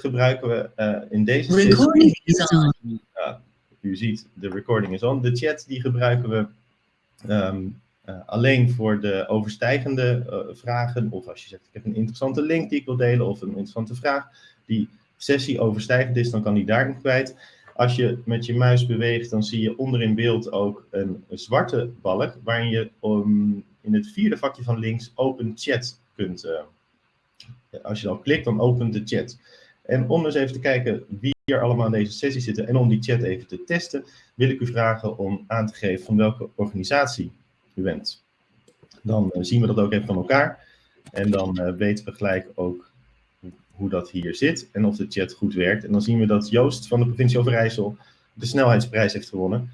gebruiken we uh, in deze Recording is on. u ziet, de recording is on. De chat die gebruiken we um, uh, alleen voor de overstijgende uh, vragen. Of als je zegt, ik heb een interessante link die ik wil delen. Of een interessante vraag die sessie overstijgend is, dan kan die daarin kwijt. Als je met je muis beweegt, dan zie je onder in beeld ook een, een zwarte balk. Waarin je um, in het vierde vakje van links open chat kunt... Uh, als je dan klikt, dan opent de chat. En om eens even te kijken wie er allemaal in deze sessie zitten en om die chat even te testen, wil ik u vragen om aan te geven van welke organisatie u bent. Dan uh, zien we dat ook even van elkaar. En dan uh, weten we gelijk ook hoe dat hier zit en of de chat goed werkt. En dan zien we dat Joost van de provincie Overijssel de snelheidsprijs heeft gewonnen.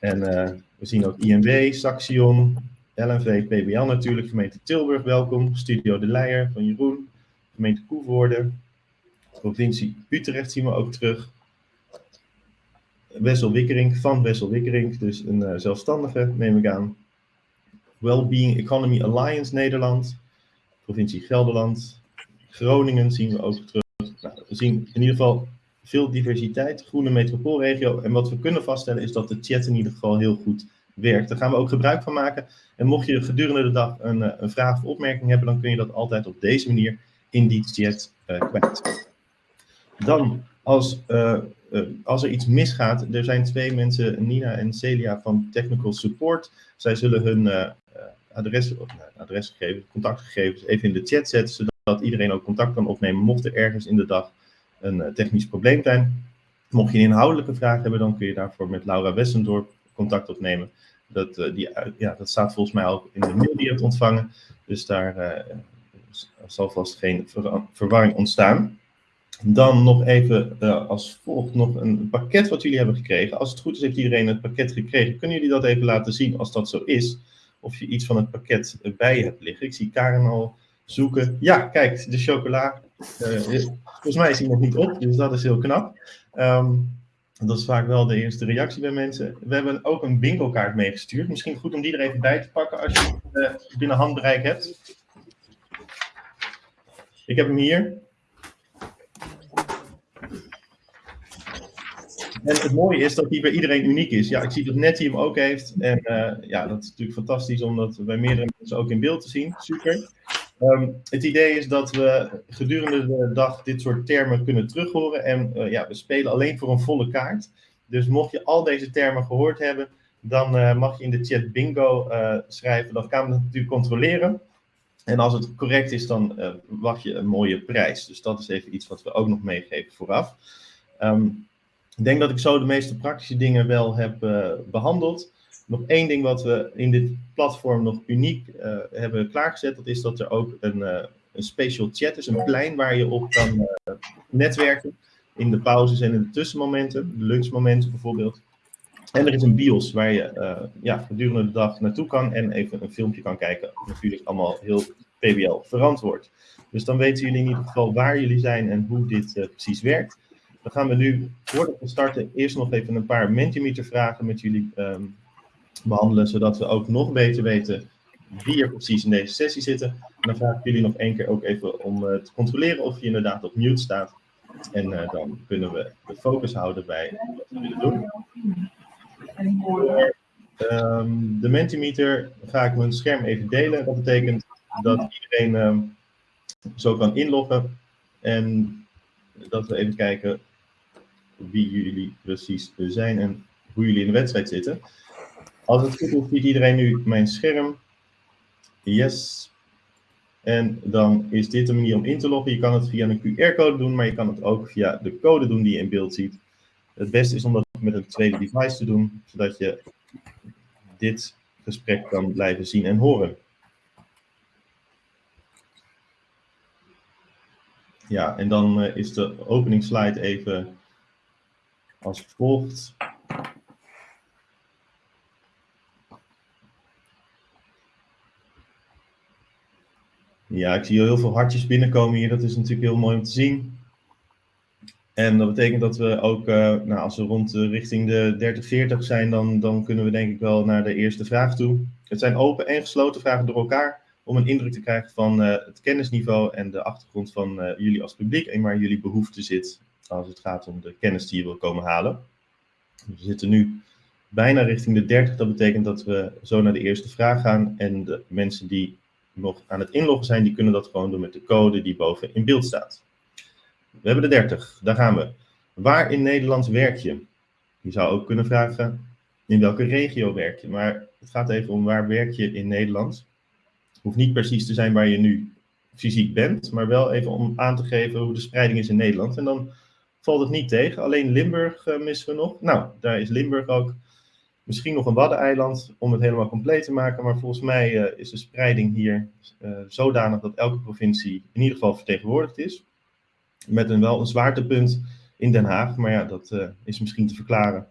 En uh, we zien ook INW, Saxion, LNV, PBL natuurlijk, gemeente Tilburg, welkom. Studio De Leijer van Jeroen, gemeente Koevoorde, provincie Utrecht zien we ook terug. Wessel Wikkering van Wessel Wikkering, dus een uh, zelfstandige neem ik aan. Wellbeing Economy Alliance Nederland, provincie Gelderland. Groningen zien we ook terug. Nou, we zien in ieder geval veel diversiteit, groene metropoolregio. En wat we kunnen vaststellen is dat de chat in ieder geval heel goed werkt. Daar gaan we ook gebruik van maken. En mocht je gedurende de dag een, eh, een vraag of opmerking hebben, dan kun je dat altijd op deze manier in die chat uh, kwijt. Dan, als, uh, uh, als er iets misgaat, er zijn twee mensen, Nina en Celia van Technical Support. Zij zullen hun uh, adres, nou, adresgegevens, contactgegevens even in de chat zetten, zodat iedereen ook contact kan opnemen mocht er ergens in de dag een technisch probleem zijn. Mocht je een inhoudelijke vraag hebben, dan kun je daarvoor met Laura Wessendorp contact opnemen. Dat, die, ja, dat staat volgens mij ook in de mail die je hebt ontvangen. Dus daar zal vast geen ver verwarring ontstaan. Dan nog even uh, als volgt nog een pakket wat jullie hebben gekregen. Als het goed is heeft iedereen het pakket gekregen. Kunnen jullie dat even laten zien als dat zo is? Of je iets van het pakket bij hebt liggen. Ik zie Karen al zoeken. Ja, kijk, de chocola. Uh, volgens mij is die nog niet op, dus dat is heel knap. Um, dat is vaak wel de eerste reactie bij mensen. We hebben ook een bingo-kaart meegestuurd. Misschien goed om die er even bij te pakken als je uh, binnen handbereik hebt. Ik heb hem hier. En het mooie is dat die bij iedereen uniek is. Ja, ik zie dat Nettie hem ook heeft. En uh, ja, dat is natuurlijk fantastisch om dat bij meerdere mensen ook in beeld te zien. Super. Um, het idee is dat we gedurende de dag dit soort termen kunnen terughoren. En uh, ja, we spelen alleen voor een volle kaart. Dus mocht je al deze termen gehoord hebben, dan uh, mag je in de chat bingo schrijven. Dan gaan we het natuurlijk controleren. En als het correct is, dan wacht je een mooie prijs. Dus dat is even iets wat we ook nog meegeven vooraf. Um, ik denk dat ik zo de meeste praktische dingen wel heb uh, behandeld. Nog één ding wat we in dit platform nog uniek uh, hebben klaargezet, dat is dat er ook een, uh, een special chat is, een plein waar je op kan netwerken. In de pauzes en in de tussenmomenten, de lunchmomenten bijvoorbeeld. En er is een bios waar je ja, gedurende de dag naartoe kan en even een filmpje kan kijken. Natuurlijk allemaal heel PBL verantwoord. Dus dan weten jullie in ieder geval waar jullie zijn en hoe dit precies werkt. Dan gaan we nu, voordat we starten, eerst nog even een paar Mentimeter vragen met jullie um, behandelen, zodat we ook nog beter weten wie er precies in deze sessie zitten. En dan vraag ik jullie nog één keer ook even om uh, te controleren of je inderdaad op mute staat. En uh, dan kunnen we de focus houden bij wat we willen doen. Um, de Mentimeter ga ik mijn scherm even delen. Dat betekent dat iedereen um, zo kan inloggen. En dat we even kijken wie jullie precies zijn en hoe jullie in de wedstrijd zitten. Als het goed is, ziet iedereen nu mijn scherm. Yes. En dan is dit de manier om in te loggen. Je kan het via een QR-code doen, maar je kan het ook via de code doen die je in beeld ziet. Het beste is om dat met een tweede device te doen, zodat je dit gesprek kan blijven zien en horen. Ja, en dan uh, is de openingsslide even als volgt. Ja, ik zie heel veel hartjes binnenkomen hier. Dat is natuurlijk heel mooi om te zien. En dat betekent dat we ook, uh, nou, als we rond richting de 30, 40 zijn, dan, dan kunnen we denk ik wel naar de eerste vraag toe. Het zijn open en gesloten vragen door elkaar. om een indruk te krijgen van het kennisniveau en de achtergrond van jullie als publiek en waar jullie behoefte zit als het gaat om de kennis die je wil komen halen. We zitten nu bijna richting de 30. Dat betekent dat we zo naar de eerste vraag gaan. En de mensen die nog aan het inloggen zijn, die kunnen dat gewoon doen met de code die boven in beeld staat. We hebben de 30, daar gaan we. Waar in Nederland werk je? Je zou ook kunnen vragen, in welke regio werk je? Maar het gaat even om waar werk je in Nederland. Het hoeft niet precies te zijn waar je nu fysiek bent, maar wel even om aan te geven hoe de spreiding is in Nederland. En dan valt het niet tegen. Alleen Limburg uh, missen we nog. Nou, daar is Limburg ook. Misschien nog een Waddeneiland om het helemaal compleet te maken. Maar volgens mij uh, is de spreiding hier uh, zodanig dat elke provincie in ieder geval vertegenwoordigd is. Met een wel een zwaartepunt in Den Haag. Maar ja, dat is misschien te verklaren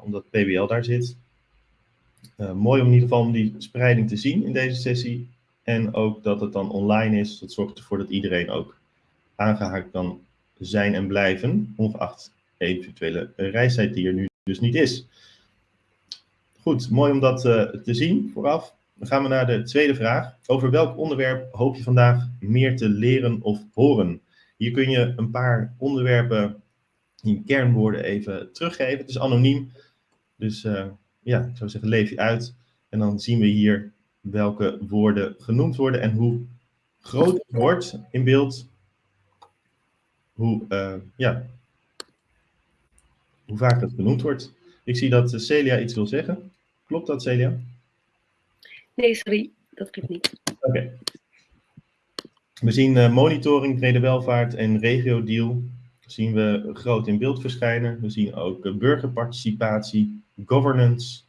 omdat PBL daar zit. mooi om in ieder geval om die spreiding te zien in deze sessie. En ook dat het dan online is. Dat zorgt ervoor dat iedereen ook aangehaakt kan zijn en blijven, ongeacht eventuele reistijd die er nu dus niet is. Goed, mooi om dat uh, te zien vooraf. Dan gaan we naar de tweede vraag. Over welk onderwerp hoop je vandaag meer te leren of horen? Hier kun je een paar onderwerpen in kernwoorden even teruggeven. Het is anoniem, dus uh, ja, ik zou zeggen leef je uit. En dan zien we hier welke woorden genoemd worden en hoe groot het wordt in beeld hoe, uh, ja, hoe vaak het genoemd wordt. Ik zie dat Celia iets wil zeggen. Klopt dat, Celia? Nee, sorry, dat klopt niet. Oké. We zien uh, monitoring, brede welvaart en regio-deal. Zien we groot in beeld verschijnen. We zien ook burgerparticipatie, governance,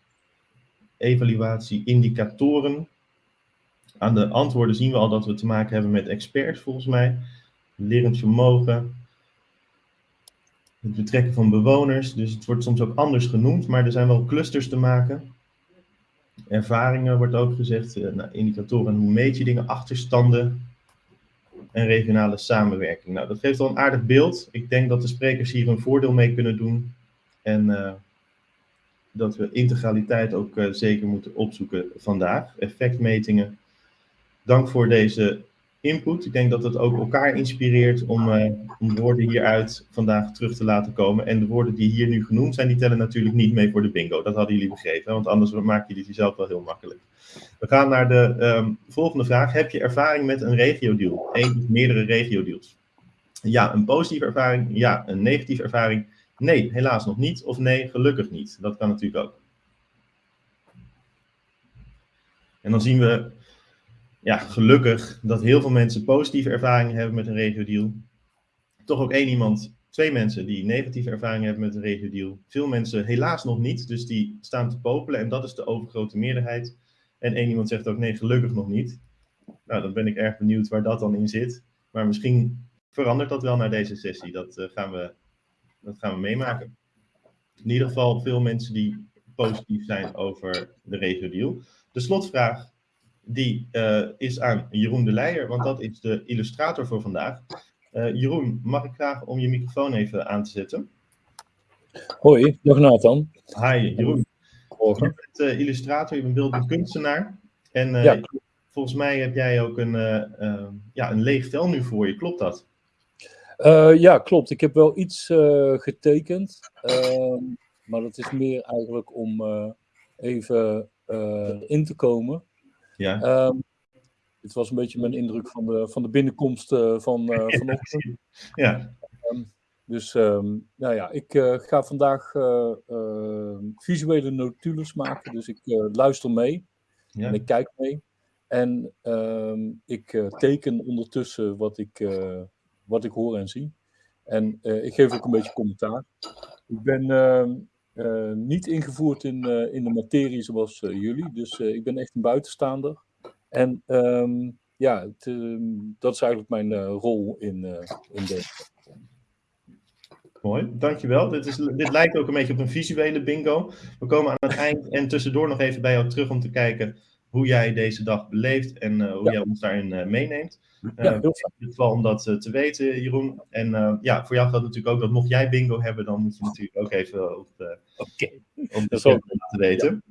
evaluatie, indicatoren. Aan de antwoorden zien we al dat we te maken hebben met experts, volgens mij lerend vermogen, het betrekken van bewoners. Dus het wordt soms ook anders genoemd, maar er zijn wel clusters te maken. Ervaringen wordt ook gezegd, eh, nou, indicatoren, hoe meet je dingen, achterstanden en regionale samenwerking. Nou, dat geeft wel een aardig beeld. Ik denk dat de sprekers hier een voordeel mee kunnen doen. En uh, dat we integraliteit ook uh, zeker moeten opzoeken vandaag. Effectmetingen. Dank voor deze input. Ik denk dat het ook elkaar inspireert om, uh, om woorden hieruit vandaag terug te laten komen. En de woorden die hier nu genoemd zijn, die tellen natuurlijk niet mee voor de bingo. Dat hadden jullie begrepen, want anders maak je dit jezelf wel heel makkelijk. We gaan naar de um, volgende vraag. Heb je ervaring met een regio-deal? Eén of meerdere regio-deals? Ja, een positieve ervaring. Ja, een negatieve ervaring. Nee, helaas nog niet. Of nee, gelukkig niet. Dat kan natuurlijk ook. En dan zien we ja, gelukkig dat heel veel mensen positieve ervaringen hebben met een regio-deal. Toch ook één iemand, twee mensen die negatieve ervaringen hebben met een regio-deal. Veel mensen helaas nog niet, dus die staan te popelen en dat is de overgrote meerderheid. En één iemand zegt ook nee, gelukkig nog niet. Nou, dan ben ik erg benieuwd waar dat dan in zit. Maar misschien verandert dat wel naar deze sessie. Dat, uh, gaan, we, dat gaan we meemaken. In ieder geval veel mensen die positief zijn over de regio-deal. De slotvraag die uh, is aan Jeroen de Leijer, want dat is de illustrator voor vandaag. Uh, Jeroen, mag ik vragen om je microfoon even aan te zetten? Hoi, dag Nathan. Hi Jeroen. Je bent uh, illustrator, je bent beeldend kunstenaar. En ja. volgens mij heb jij ook een, ja, een leeg vel nu voor je, klopt dat? ja, klopt. Ik heb wel iets getekend. Ehm, maar dat is meer eigenlijk om even in te komen. Ja. Um, dit was een beetje mijn indruk van de, van de binnenkomst uh, van uh, vanochtend. Ja. Um, dus um, nou ja, ik uh, ga vandaag visuele notules maken. Dus ik luister mee ja. en ik kijk mee. En ik teken ondertussen wat ik, wat ik hoor en zie. En ik geef ook een beetje commentaar. Ik ben uh, niet ingevoerd in, uh, in de materie zoals uh, jullie. Dus ik ben echt een buitenstaander. En um, ja, um, dat is eigenlijk mijn rol in, in deze. Mooi, dankjewel. Dit, is, dit lijkt ook een beetje op een visuele bingo. We komen aan het eind en tussendoor nog even bij jou terug om te kijken hoe jij deze dag beleeft en hoe ja. jij ons daarin meeneemt. Ja, uh, in ieder geval om dat uh, te weten, Jeroen. En uh, ja, voor jou geldt natuurlijk ook dat mocht jij bingo hebben, dan moet je natuurlijk ook even op de, okay. op de laten weten.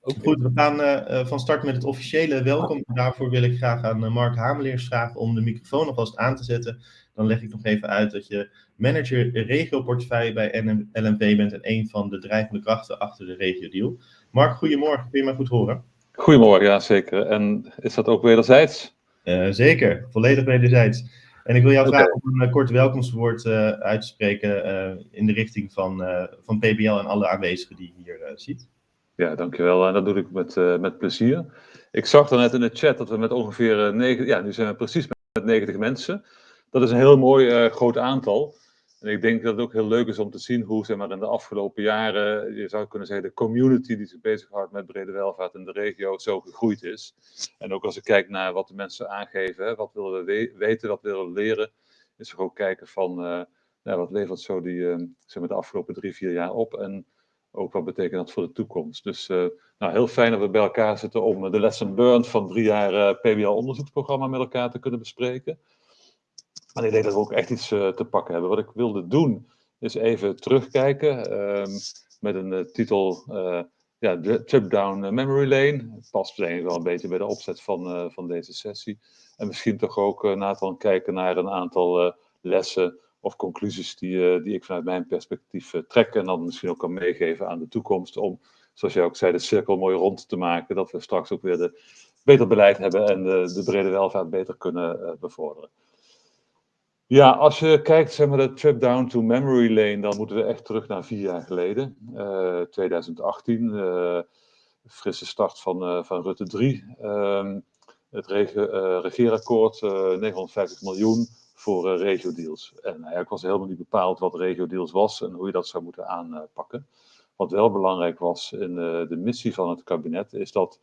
Okay. Goed, we gaan uh, van start met het officiële welkom. Daarvoor wil ik graag aan Mark Hameleers vragen om de microfoon alvast aan te zetten. Dan leg ik nog even uit dat je manager regioportefeuille bij LNV bent en een van de drijvende krachten achter de regio deal. Mark, goedemorgen. Kun je mij goed horen? Goedemorgen, ja zeker. En is dat ook wederzijds? Uh, zeker, volledig wederzijds. En ik wil jou okay. vragen om een kort welkomstwoord uh, uit te spreken in de richting van, van PBL en alle aanwezigen die je hier ziet. Ja, dankjewel. En dat doe ik met, met plezier. Ik zag dan net in de chat dat we met ongeveer 9, ja, nu zijn we precies met 90 mensen. Dat is een heel mooi groot aantal. En ik denk dat het ook heel leuk is om te zien hoe zeg maar, in de afgelopen jaren, je zou kunnen zeggen, de community die zich bezighoudt met brede welvaart in de regio zo gegroeid is. En ook als ik kijk naar wat de mensen aangeven, wat willen we weten, wat willen we leren, is er ook kijken van uh, nou, wat levert zo die, uh, zeg maar de afgelopen drie, vier jaar op en ook wat betekent dat voor de toekomst. Dus uh, nou, heel fijn dat we bij elkaar zitten om de lesson learned van drie jaar PBL-onderzoeksprogramma met elkaar te kunnen bespreken. En ik denk dat we ook echt iets uh, te pakken hebben. Wat ik wilde doen, is even terugkijken um, met een uh, titel, uh, ja, Trip Down Memory Lane. Past denk wel een beetje bij de opzet van, van deze sessie. En misschien toch ook, Nathan, kijken naar een aantal lessen of conclusies die, die ik vanuit mijn perspectief trek. En dan misschien ook kan meegeven aan de toekomst om, zoals jij ook zei, de cirkel mooi rond te maken. Dat we straks ook weer de, beter beleid hebben en de, de brede welvaart beter kunnen bevorderen. Ja, als je kijkt, zeg maar, de trip down to memory lane, dan moeten we echt terug naar vier jaar geleden. Uh, 2018, uh, frisse start van, uh, van Rutte 3. Um, het rege, regeerakkoord, 950 miljoen voor regio-deals. En eigenlijk was helemaal niet bepaald wat regio-deals was en hoe je dat zou moeten aanpakken. Wat wel belangrijk was in de missie van het kabinet, is dat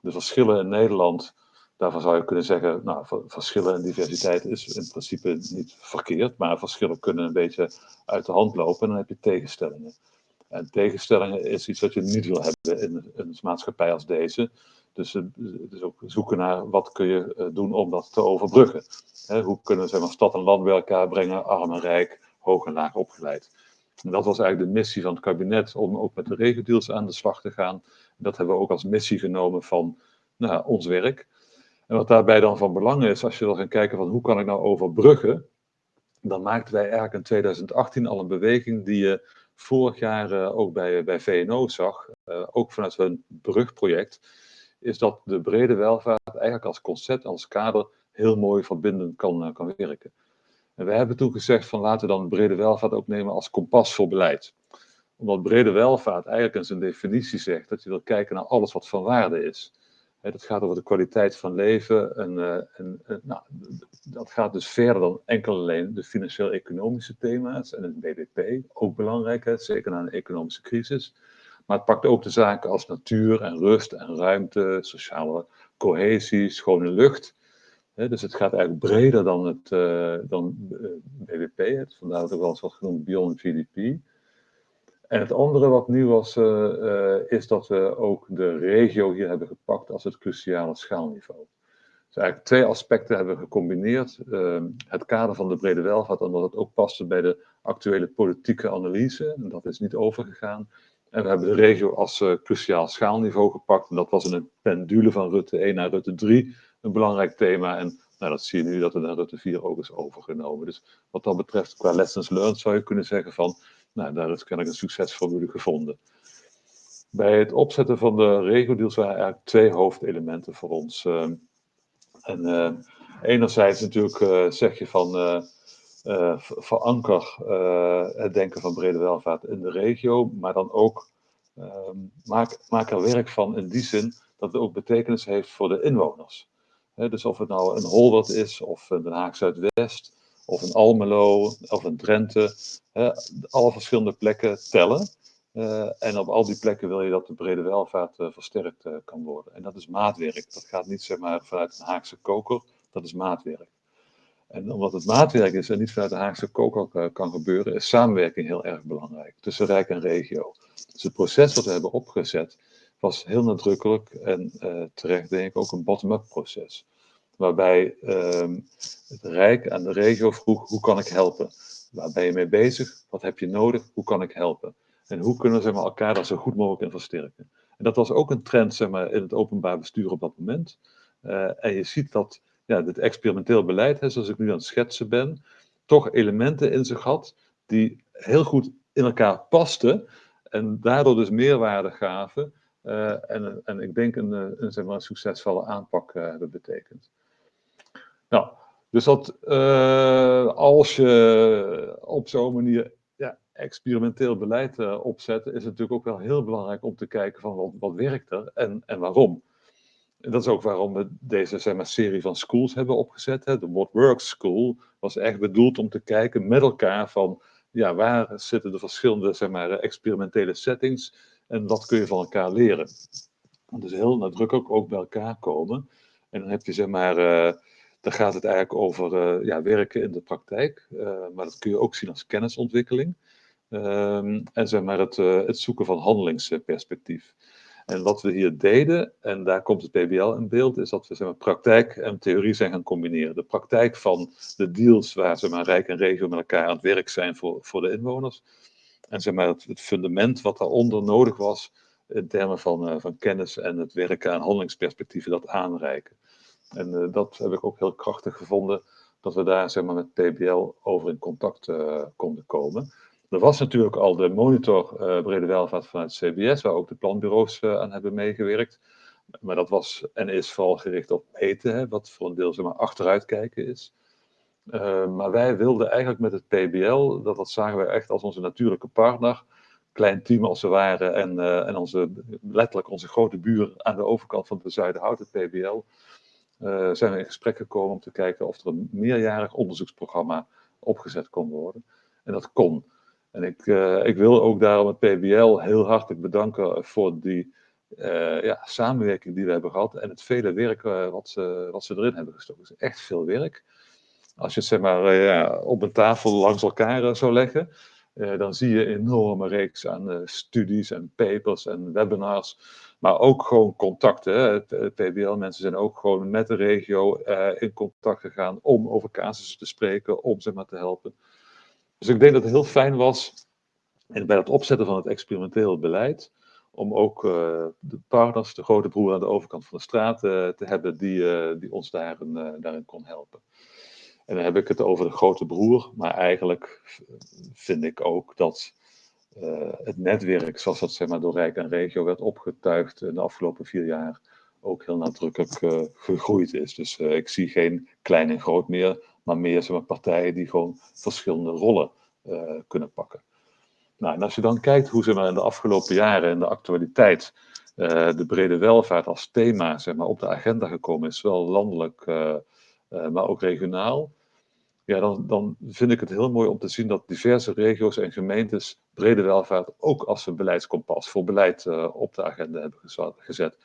de verschillen in Nederland Daarvan zou je kunnen zeggen, nou, verschillen en diversiteit is in principe niet verkeerd, maar verschillen kunnen een beetje uit de hand lopen en dan heb je tegenstellingen. En tegenstellingen is iets wat je niet wil hebben in een maatschappij als deze. Dus, dus ook zoeken naar wat kun je eh, doen om dat te overbruggen. hoe kunnen we zeg maar, stad en land bij elkaar brengen, arm en rijk, hoog en laag opgeleid. En dat was eigenlijk de missie van het kabinet om ook met de regendeals aan de slag te gaan. Dat hebben we ook als missie genomen van nou, ons werk. En wat daarbij dan van belang is, als je wil gaan kijken van hoe kan ik nou overbruggen, dan maakten wij eigenlijk in 2018 al een beweging die je vorig jaar uh, ook bij, bij VNO zag, uh, ook vanuit hun brugproject, is dat de brede welvaart eigenlijk als concept, als kader, heel mooi verbindend kan, uh, kan werken. En wij hebben toen gezegd van laten we dan brede welvaart ook nemen als kompas voor beleid. Omdat brede welvaart eigenlijk in zijn definitie zegt dat je wil kijken naar alles wat van waarde is. Dat gaat over de kwaliteit van leven. En, uh, en, nou, dat gaat dus verder dan enkel alleen de financieel-economische thema's en het BBP. Ook belangrijk, zeker na een economische crisis. Maar het pakt ook de zaken als natuur en rust en ruimte, sociale cohesie, schone lucht. dus het gaat eigenlijk breder dan het uh, dan, uh. Vandaar dat ook wel eens wordt genoemd Beyond GDP. En het andere wat nieuw was, uh, uh, is dat we ook de regio hier hebben gepakt als het cruciale schaalniveau. Dus eigenlijk twee aspecten hebben we gecombineerd. Uh, het kader van de brede welvaart, omdat het ook paste bij de actuele politieke analyse. En dat is niet overgegaan. En we hebben de regio als uh, cruciaal schaalniveau gepakt. En dat was in een pendule van Rutte 1 naar Rutte 3 een belangrijk thema. En nou, dat zie je nu dat het naar Rutte 4 ook is overgenomen. Dus wat dat betreft, qua lessons learned zou je kunnen zeggen van nou, daar is kennelijk een succesformule gevonden. Bij het opzetten van de regio-deals waren eigenlijk twee hoofdelementen voor ons. Uh, en uh, enerzijds natuurlijk uh, zeg je van veranker het denken van brede welvaart in de regio, maar dan ook ehm, maak, maak er werk van in die zin dat het ook betekenis heeft voor de inwoners. Dus of het nou een Holwert is, of een Den Haag Zuidwest, of een Almelo, of een Drenthe. Alle verschillende plekken tellen. Uh, en op al die plekken wil je dat de brede welvaart uh, versterkt uh, kan worden. En dat is maatwerk. Dat gaat niet zeg maar, vanuit een Haagse koker, dat is maatwerk. En omdat het maatwerk is en niet vanuit de Haagse koker kan gebeuren, is samenwerking heel erg belangrijk tussen Rijk en regio. Dus het proces wat we hebben opgezet was heel nadrukkelijk en terecht denk ik ook een bottom-up proces waarbij um, het Rijk aan de regio vroeg, hoe kan ik helpen? Waar ben je mee bezig? Wat heb je nodig? Hoe kan ik helpen? En hoe kunnen we zeg maar, elkaar daar zo goed mogelijk in versterken? En dat was ook een trend zeg maar, in het openbaar bestuur op dat moment. en je ziet dat ja, dit experimenteel beleid, hè, zoals ik nu aan het schetsen ben, toch elementen in zich had die heel goed in elkaar pasten en daardoor dus meerwaarde gaven uh, en, en ik denk een, een, zeg maar, succesvolle aanpak hebben betekend. Nou, dus dat uh, als je op zo'n manier ja, experimenteel beleid opzet, is het natuurlijk ook wel heel belangrijk om te kijken van wat, werkt er en, en waarom. En dat is ook waarom we deze zeg maar, serie van schools hebben opgezet. Hè. De What Works School was echt bedoeld om te kijken met elkaar van ja, waar zitten de verschillende zeg maar, experimentele settings en wat kun je van elkaar leren. Dus heel nadrukkelijk ook bij elkaar komen. En dan heb je zeg maar, uh, dan gaat het eigenlijk over uh, ja, werken in de praktijk, uh, maar dat kun je ook zien als kennisontwikkeling. Um, en zeg maar het, het zoeken van handelingsperspectief. En wat we hier deden, en daar komt het PBL in beeld, is dat we zeg maar, praktijk en theorie zijn gaan combineren. De praktijk van de deals waar zeg maar, Rijk en regio met elkaar aan het werk zijn voor, voor de inwoners. En zeg maar, het, fundament wat daaronder nodig was in termen van, van kennis en het werken aan handelingsperspectieven, dat aanreiken. En uh, dat heb ik ook heel krachtig gevonden, dat we daar zeg maar, met PBL over in contact uh, konden komen. Er was natuurlijk al de monitor brede welvaart vanuit CBS, waar ook de planbureaus aan hebben meegewerkt. Maar dat was en is vooral gericht op meten, hè, wat voor een deel zeg maar, achteruitkijken is. Maar wij wilden eigenlijk met het PBL, dat, dat zagen wij echt als onze natuurlijke partner, klein team als we waren en, en onze, letterlijk onze grote buur aan de overkant van de Zuiderhout, het PBL, eh, zijn we in gesprek gekomen om te kijken of er een meerjarig onderzoeksprogramma opgezet kon worden. En dat kon. En ik, ik wil ook daarom het PBL heel hartelijk bedanken voor die ja, samenwerking die we hebben gehad en het vele werk wat, ze, wat ze erin hebben gestoken. Het is echt veel werk. Als je het zeg maar eh, ja, op een tafel langs elkaar eh, zou leggen, uh, dan zie je een enorme reeks aan uh, studies en papers en webinars. Maar ook gewoon contacten. PBL-mensen zijn ook gewoon met de regio uh, in contact gegaan om over casussen te spreken, om ze maar te helpen. Dus ik denk dat het heel fijn was en bij het opzetten van het experimenteel beleid, om ook de partners, de grote broer aan de overkant van de straat, te hebben die, die ons daarin, daarin kon helpen. En dan heb ik het over de grote broer, maar eigenlijk vind ik ook dat uh, het netwerk, zoals dat zeg maar, door Rijk en Regio werd opgetuigd in de afgelopen vier jaar, ook heel nadrukkelijk uh, gegroeid is. Dus ik zie geen klein en groot meer, maar meer zeg maar, partijen die gewoon verschillende rollen kunnen pakken. Nou, en als je dan kijkt hoe zeg maar, in de afgelopen jaren in de actualiteit de brede welvaart als thema zeg maar, op de agenda gekomen is, zowel landelijk maar ook regionaal. Ja, dan, dan vind ik het heel mooi om te zien dat diverse regio's en gemeentes brede welvaart ook als een beleidskompas voor beleid uh, op de agenda hebben gezet.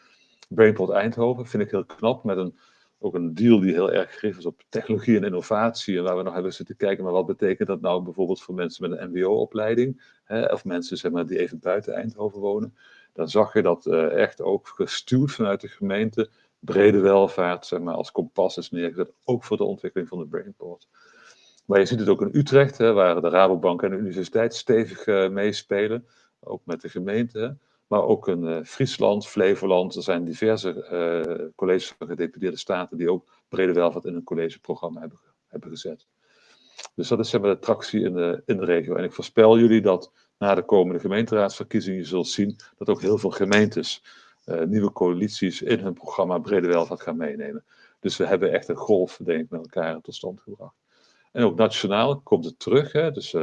Brainport Eindhoven vind ik heel knap, met een, ook een deal die heel erg gericht is op technologie en innovatie. En waar we nog hebben zitten kijken, maar wat betekent dat nou bijvoorbeeld voor mensen met een MBO-opleiding, of mensen zeg maar, die even buiten Eindhoven wonen. Dan zag je dat uh, echt ook gestuurd vanuit de gemeente brede welvaart zeg maar, als kompas is neergezet, ook voor de ontwikkeling van de Brainport. Maar je ziet het ook in Utrecht, hè, waar de Rabobank en de universiteit stevig uh, meespelen, ook met de gemeente. Maar ook in uh, Friesland, Flevoland, er zijn diverse uh, colleges van gedeputeerde staten die ook brede welvaart in een collegeprogramma hebben, hebben gezet. Dus dat is zeg maar, de tractie in de, in de regio. En ik voorspel jullie dat na de komende gemeenteraadsverkiezingen je zult zien dat ook heel veel gemeentes nieuwe coalities in hun programma brede welvaart gaan meenemen. Dus we hebben echt een golf, denk ik, met elkaar tot stand gebracht. En ook nationaal komt het terug. Hè? Dus uh,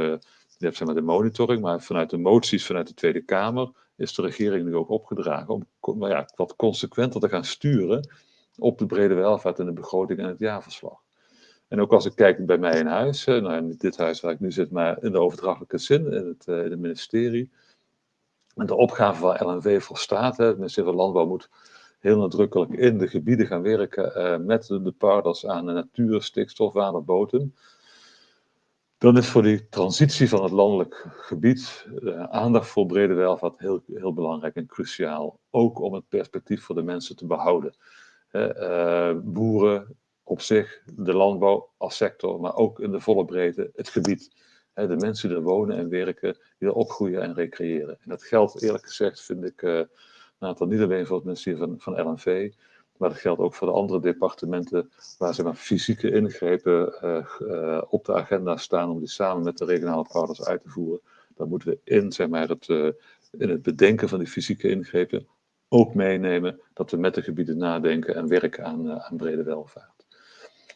je hebt zeg maar, de monitoring, maar vanuit de moties vanuit de Tweede Kamer is de regering nu ook opgedragen om maar ja, wat consequenter te gaan sturen op de brede welvaart in de begroting en het jaarverslag. En ook als ik kijk bij mij in huis, nou in dit huis waar ik nu zit, maar in de overdrachtelijke zin, in het, in het ministerie, en de opgave van LNV volstaat. Het ministerie van Landbouw moet heel nadrukkelijk in de gebieden gaan werken uh, met de, de partners aan de natuur, stikstof, water, bodem. Dan is voor die transitie van het landelijk gebied uh, aandacht voor brede welvaart heel, heel belangrijk en cruciaal. Ook om het perspectief voor de mensen te behouden. Uh, boeren op zich, de landbouw als sector, maar ook in de volle breedte het gebied de mensen die er wonen en werken, die er opgroeien en recreëren. En dat geldt eerlijk gezegd, vind ik, uh, een aantal niet alleen voor het ministerie van, van LNV, maar dat geldt ook voor de andere departementen waar ze maar fysieke ingrepen uh, op de agenda staan om die samen met de regionale partners uit te voeren. Dan moeten we in, zeg maar, het, uh, in het bedenken van die fysieke ingrepen ook meenemen dat we met de gebieden nadenken en werken aan, aan brede welvaart.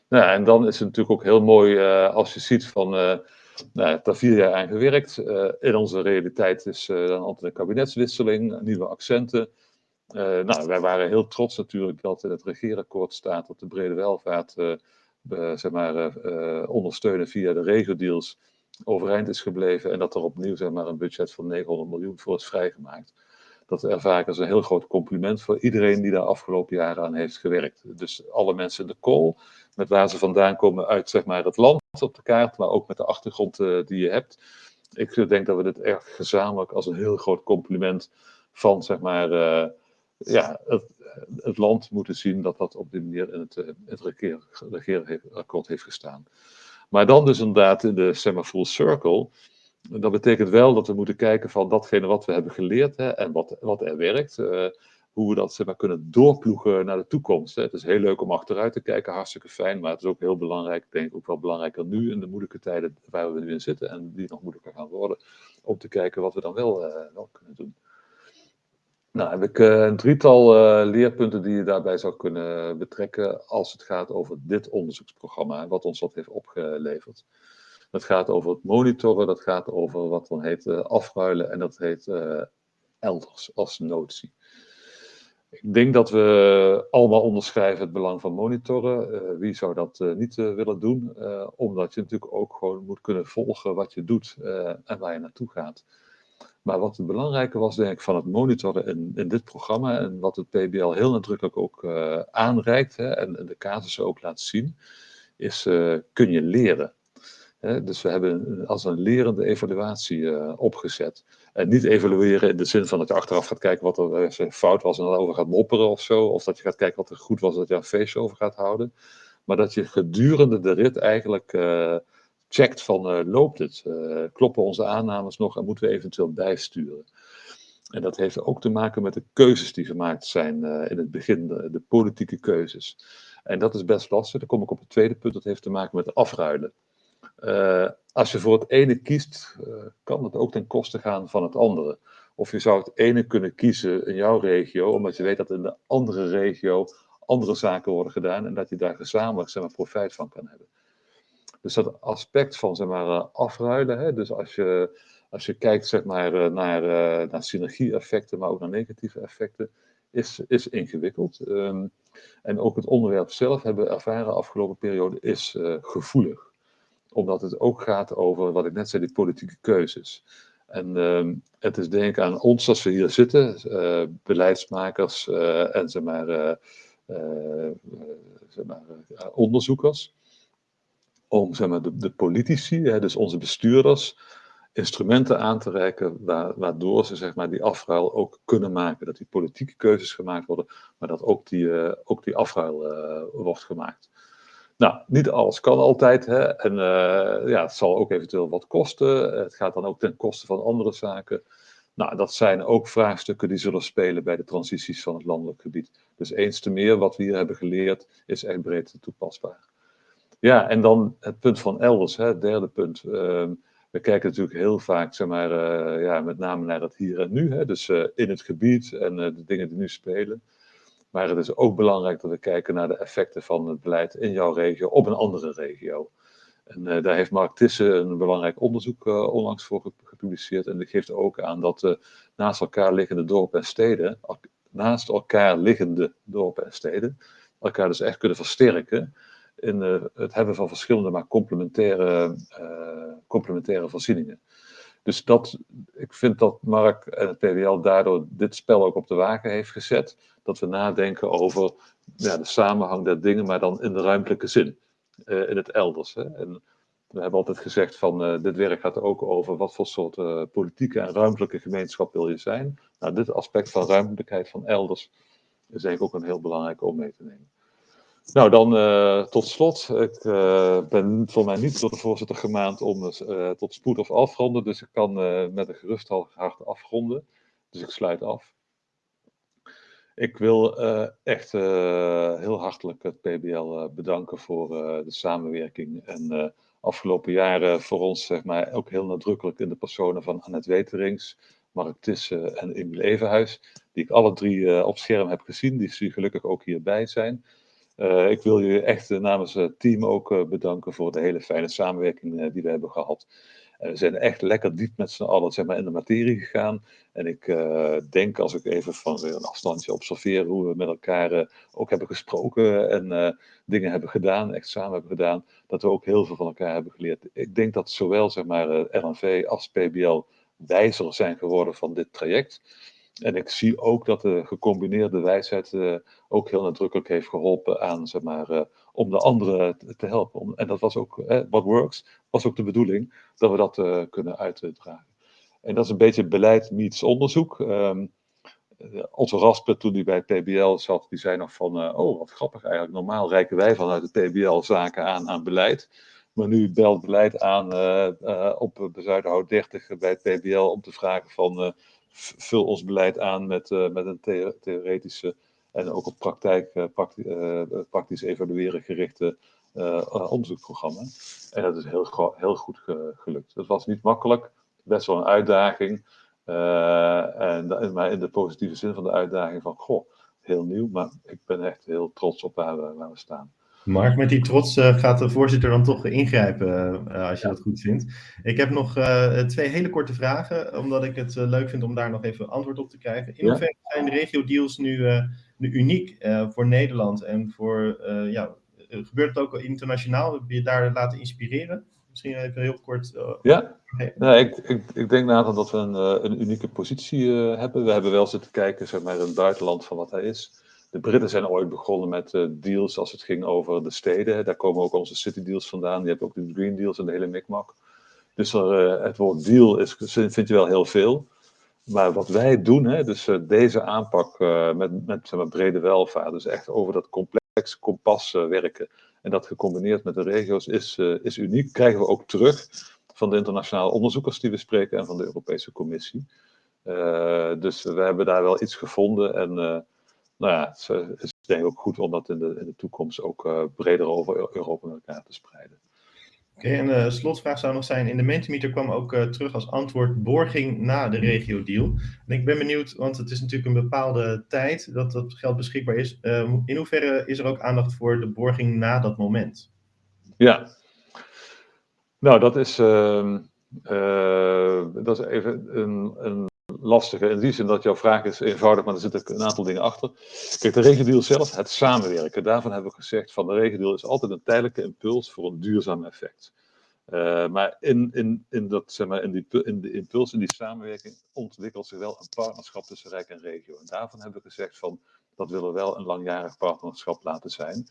Nou, en dan is het natuurlijk ook heel mooi als je ziet van, nou, het daar vier jaar aan gewerkt. in onze realiteit is dan altijd een kabinetswisseling, nieuwe accenten. Uh, nou, wij waren heel trots natuurlijk dat in het regeerakkoord staat dat de brede welvaart uh, zeg maar, uh, ondersteunen via de regio-deals overeind is gebleven en dat er opnieuw zeg maar, een budget van 900 miljoen voor is vrijgemaakt. Dat ervaar ik als een heel groot compliment voor iedereen die daar afgelopen jaren aan heeft gewerkt. Dus alle mensen in de kool, met waar ze vandaan komen uit zeg maar, het land op de kaart, maar ook met de achtergrond die je hebt. Ik denk dat we dit erg gezamenlijk als een heel groot compliment van zeg maar, ja, het, het, land moeten zien dat dat op die manier in het, eh, het regeerakkoord heeft gestaan. Maar dan dus inderdaad in de zeg maar, full circle. Dat betekent wel dat we moeten kijken van datgene wat we hebben geleerd hè, en wat, wat er werkt. Uh, hoe we dat zeg maar, kunnen doorploegen naar de toekomst. Hè. Het is heel leuk om achteruit te kijken, hartstikke fijn. Maar het is ook heel belangrijk, ik denk ook wel belangrijker nu in de moeilijke tijden waar we nu in zitten. En die nog moeilijker gaan worden. Om te kijken wat we dan wel, uh, wel kunnen doen. Nou, heb ik uh, een drietal uh, leerpunten die je daarbij zou kunnen betrekken als het gaat over dit onderzoeksprogramma, wat ons dat heeft opgeleverd. Dat gaat over het monitoren, dat gaat over wat dan heet uh, afruilen en dat heet elders als notie. Ik denk dat we allemaal onderschrijven het belang van monitoren. wie zou dat niet willen doen? omdat je natuurlijk ook gewoon moet kunnen volgen wat je doet en waar je naartoe gaat. Maar wat het belangrijke was, denk ik, van het monitoren in, in dit programma en wat het PBL heel nadrukkelijk ook uh, aanreikt hè, en, de casussen ook laat zien, is uh, kun je leren. Hè, dus we hebben als een lerende evaluatie uh, opgezet. En niet evalueren in de zin van dat je achteraf gaat kijken wat er fout was en over gaat mopperen of zo. Of dat je gaat kijken wat er goed was dat je een feestje over gaat houden. Maar dat je gedurende de rit eigenlijk checkt van uh, loopt het, uh, kloppen onze aannames nog en moeten we eventueel bijsturen. En dat heeft ook te maken met de keuzes die gemaakt zijn uh, in het begin, de, politieke keuzes. En dat is best lastig. Dan kom ik op het tweede punt, dat heeft te maken met afruilen. als je voor het ene kiest, kan het ook ten koste gaan van het andere. Of je zou het ene kunnen kiezen in jouw regio, omdat je weet dat in de andere regio andere zaken worden gedaan en dat je daar gezamenlijk zeg maar, profijt van kan hebben. Dus dat aspect van zeg maar, eh, afruilen, hè, dus als je, als je kijkt zeg maar, eh, naar, eh, naar synergie-effecten, maar ook naar negatieve effecten, is, is ingewikkeld. Um, en ook het onderwerp zelf, hebben we ervaren afgelopen periode, is gevoelig. Omdat het ook gaat over, wat ik net zei, die politieke keuzes. En um, het is denk aan ons als we hier zitten, beleidsmakers en zeg maar, zeg maar onderzoekers, om zeg maar, de, politici, hè, dus onze bestuurders, instrumenten aan te reiken waardoor ze zeg maar, die afruil ook kunnen maken. Dat die politieke keuzes gemaakt worden, maar dat ook die, uh, ook die afruil uh, wordt gemaakt. Nou, niet alles kan altijd. Hè? En uh, ja, het zal ook eventueel wat kosten. Het gaat dan ook ten koste van andere zaken. Nou, dat zijn ook vraagstukken die zullen spelen bij de transities van het landelijk gebied. Dus eens te meer wat we hier hebben geleerd is echt breed toepasbaar. Ja, en dan het punt van elders, hè, het derde punt. Uh, we kijken natuurlijk heel vaak, zeg maar, uh, ja, met name naar het hier en nu. Hè, dus uh, in het gebied en uh, de dingen die nu spelen. Maar het is ook belangrijk dat we kijken naar de effecten van het beleid in jouw regio op een andere regio. En daar heeft Mark Tissen een belangrijk onderzoek onlangs voor gepubliceerd. En die geeft ook aan dat naast elkaar liggende dorpen en steden, naast elkaar liggende dorpen en steden, elkaar dus echt kunnen versterken in het hebben van verschillende, maar complementaire, uh, complementaire voorzieningen. Dus dat, ik vind dat Mark en het PWL daardoor dit spel ook op de wagen heeft gezet. Dat we nadenken over ja, de samenhang der dingen, maar dan in de ruimtelijke zin. Uh, in het elders. Hè. En we hebben altijd gezegd van dit werk gaat ook over wat voor soort politieke en ruimtelijke gemeenschap wil je zijn. Nou, dit aspect van ruimtelijkheid van elders is eigenlijk ook een heel belangrijk om mee te nemen. Nou, dan uh, tot slot. Ik uh, ben voor mij niet door de voorzitter gemaand om uh, tot spoed of afronden. Dus ik kan met een gerust hart afronden. Dus ik sluit af. Ik wil echt heel hartelijk het PBL bedanken voor de samenwerking en afgelopen jaren voor ons zeg maar, ook heel nadrukkelijk in de personen van Annette Weterings, Mark Tissen en Emile Evenhuis, die ik alle drie op scherm heb gezien, die gelukkig ook hierbij zijn. Uh, ik wil je echt namens het team ook uh, bedanken voor de hele fijne samenwerking die we hebben gehad. we zijn echt lekker diep met z'n allen zeg maar, in de materie gegaan. En ik denk, als ik even van weer een afstandje observeer, hoe we met elkaar ook hebben gesproken en dingen hebben gedaan, echt samen hebben gedaan, dat we ook heel veel van elkaar hebben geleerd. Ik denk dat zowel zeg maar, RNV als PBL wijzer zijn geworden van dit traject. En ik zie ook dat de gecombineerde wijsheid uh, ook heel nadrukkelijk heeft geholpen aan, zeg maar, uh, om de anderen te helpen. Om, en dat was ook, uh, what works, was ook de bedoeling, dat we dat eh, kunnen uitdragen. En dat is een beetje beleid meets onderzoek. Um, onze Raspe, toen hij bij PBL zat, die zei nog van, oh wat grappig eigenlijk, normaal reiken wij vanuit de PBL zaken aan aan beleid. Maar nu belt beleid aan op de Zuiderhout 30 bij het PBL om te vragen van vul ons beleid aan met, uh, met een the theoretische en ook op praktijk, prakti uh, praktisch evalueren gerichte onderzoekprogramma. En dat is heel, heel goed ge gelukt. Het was niet makkelijk, best wel een uitdaging. en, maar in de positieve zin van de uitdaging van, goh, heel nieuw, maar ik ben echt heel trots op we, waar we staan. Mark, met die trots uh, gaat de voorzitter dan toch ingrijpen, uh, als je ja. dat goed vindt. Ik heb nog uh, twee hele korte vragen, omdat ik het leuk vind om daar nog even antwoord op te krijgen. In hoeverre ja. zijn de regio-deals nu, nu uniek voor Nederland? En voor, ja, gebeurt het ook internationaal? Heb je daar laten inspireren? Misschien even heel kort. ja, nee, ik, ik, ik denk Nathan dat we een, een unieke positie hebben. We hebben wel zitten kijken zeg maar, in het buitenland van wat hij is. De Britten zijn ooit begonnen met uh, deals als het ging over de steden. Daar komen ook onze city deals vandaan. Je hebt ook de green deals en de hele mikmak. Dus uh, het woord deal is, vind je wel heel veel. Maar wat wij doen, hè, dus uh, deze aanpak met, met brede welvaart, dus echt over dat complex kompas werken en dat gecombineerd met de regio's is, is uniek. Krijgen we ook terug van de internationale onderzoekers die we spreken en van de Europese Commissie. dus we hebben daar wel iets gevonden en nou ja, het is denk ik ook goed om dat in de, in de toekomst ook uh, breder over Europa met elkaar te spreiden. Oké, okay, en de uh, slotvraag zou nog zijn, in de Mentimeter kwam ook uh, terug als antwoord borging na de regio-deal. En ik ben benieuwd, want het is natuurlijk een bepaalde tijd dat dat geld beschikbaar is. in hoeverre is er ook aandacht voor de borging na dat moment? Ja, nou dat is, ehm, dat is even een, een lastige in die zin dat jouw vraag is eenvoudig, maar er zitten een aantal dingen achter. Kijk, de regendeal zelf, het samenwerken, daarvan hebben we gezegd van de regendeal is altijd een tijdelijke impuls voor een duurzaam effect. Uh, maar in, in, in, dat, zeg maar in, die, in de impuls, in die samenwerking, ontwikkelt zich wel een partnerschap tussen Rijk en regio. En daarvan hebben we gezegd van, dat willen we wel een langjarig partnerschap laten zijn.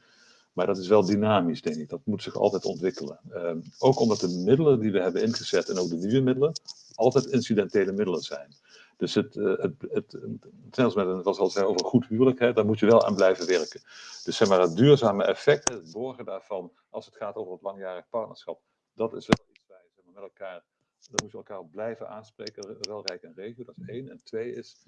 Maar dat is wel dynamisch, denk ik. Dat moet zich altijd ontwikkelen. Uh, ook omdat de middelen die we hebben ingezet en ook de nieuwe middelen, altijd incidentele middelen zijn. Dus het, uh, het, het, het, een, was al zei over goed huwelijk, hè, daar moet je wel aan blijven werken. Dus zeg maar het duurzame effect, het borgen daarvan, als het gaat over het langjarig partnerschap, dat is wel iets waar zeg maar, met elkaar, daar moet je elkaar blijven aanspreken, wel rijk en regio, dat is één. En twee is,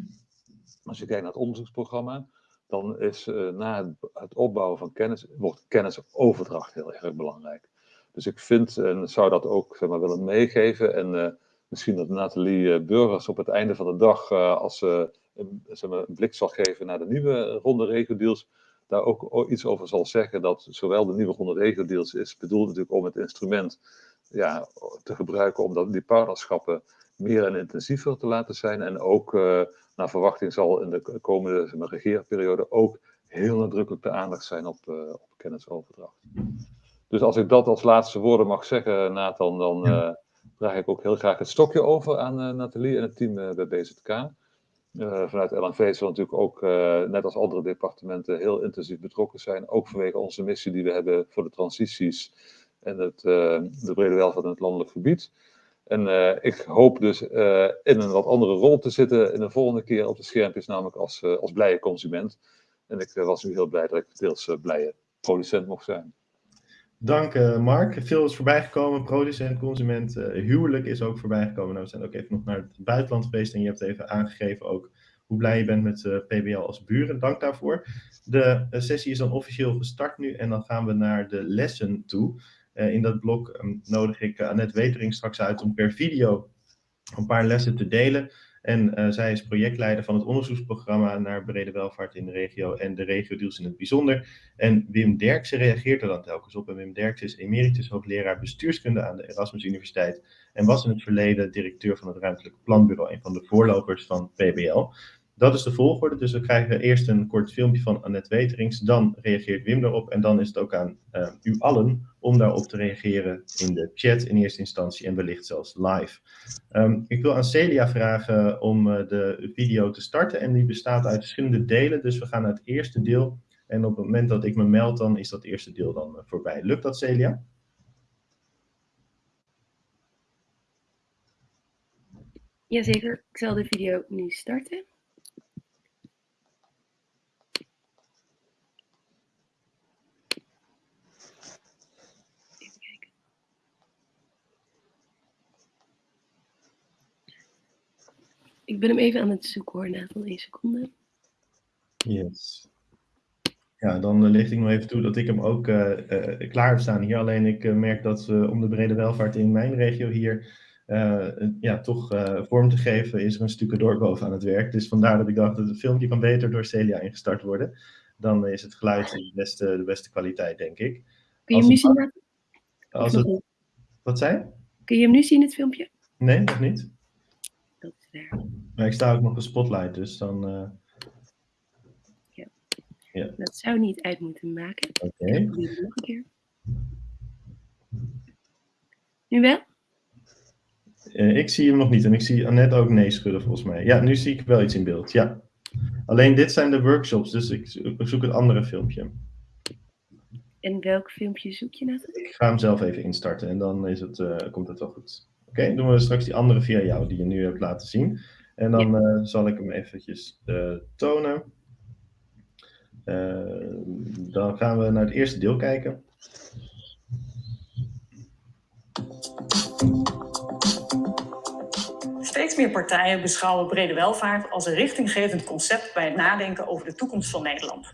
als je kijkt naar het onderzoeksprogramma, dan is uh, na het, het, opbouwen van kennis, wordt kennisoverdracht heel erg belangrijk. Dus ik vind, en zou dat ook zeg maar, willen meegeven, en uh, misschien dat Nathalie eh, Burgers op het einde van de dag, uh, als ze een, zeg maar, een, blik zal geven naar de nieuwe ronde regio-deals, daar ook iets over zal zeggen. Dat zowel de nieuwe ronde regio-deals is bedoeld natuurlijk om het instrument ja, te gebruiken om dat, die partnerschappen meer en intensiever te laten zijn. En ook uh, naar verwachting zal in de komende zeg maar, regeerperiode ook heel nadrukkelijk de aandacht zijn op, op kennisoverdracht. Dus als ik dat als laatste woorden mag zeggen, Nathan, dan ja draag ik ook heel graag het stokje over aan uh, Nathalie en het team uh, bij BZK. Uh, vanuit LNV zullen natuurlijk ook, net als andere departementen, heel intensief betrokken zijn. Ook vanwege onze missie die we hebben voor de transities en het, de brede welvaart in het landelijk gebied. En ik hoop dus in een wat andere rol te zitten in de volgende keer op de schermpjes, namelijk als, als blije consument. En ik was nu heel blij dat ik deels blije producent mocht zijn. Dank uh, Mark. Veel is voorbijgekomen. Producent, consument, uh, huwelijk is ook voorbijgekomen. Nou, we zijn ook even nog naar het buitenland geweest en je hebt even aangegeven ook hoe blij je bent met PBL als buren. Dank daarvoor. De sessie is dan officieel gestart nu en dan gaan we naar de lessen toe. in dat blok ehm, nodig ik Annette Wetering straks uit om per video een paar lessen te delen. En uh, zij is projectleider van het onderzoeksprogramma naar brede welvaart in de regio en de regio-deals in het bijzonder. En Wim Derksen reageert er dan telkens op. En Wim Derksen is emeritus hoogleraar bestuurskunde aan de Erasmus Universiteit en was in het verleden directeur van het Ruimtelijk Planbureau, een van de voorlopers van PBL. Dat is de volgorde, dus we krijgen eerst een kort filmpje van Annette Weterings, dan reageert Wim daarop en dan is het ook aan uh, u allen om daarop te reageren in de chat in eerste instantie en wellicht zelfs live. Um, ik wil aan Celia vragen om uh, de video te starten en die bestaat uit verschillende delen, dus we gaan naar het eerste deel en op het moment dat ik me meld dan is dat eerste deel dan uh, voorbij. Lukt dat Celia? Jazeker, ik zal de video nu starten. Ik ben hem even aan het zoeken hoor, na van één seconde. Yes. Ja, dan uh, licht ik nog even toe dat ik hem ook uh, uh, klaar heb staan hier. Alleen ik merk dat we om de brede welvaart in mijn regio hier ja, toch vorm te geven, is er een stukje door boven aan het werk. Dus vandaar dat ik dacht dat het filmpje kan beter door Celia ingestart worden. Dan is het geluid de beste, de beste kwaliteit, denk ik. Kun je hem nu zien? Als het, wat zei Kun je hem nu zien, het filmpje? Nee, nog niet. Dat is daar. Maar ik sta ook nog een spotlight, dus dan... Uh... Ja. ja. Dat zou niet uit moeten maken. Oké. Okay. Nog een keer. Nu wel? Uh, ik zie hem nog niet en ik zie Annette ook nee schudden volgens mij. Ja, nu zie ik wel iets in beeld, ja. Alleen dit zijn de workshops, dus ik zoek het andere filmpje. En welk filmpje zoek je naar? Ik ga hem zelf even instarten en dan is het, uh, komt het wel goed. Oké, okay, doen we straks die andere via jou die je nu hebt laten zien. En dan ja. uh, zal ik hem eventjes uh, tonen. Uh, dan gaan we naar het eerste deel kijken. Steeds meer partijen beschouwen brede welvaart als een richtinggevend concept bij het nadenken over de toekomst van Nederland.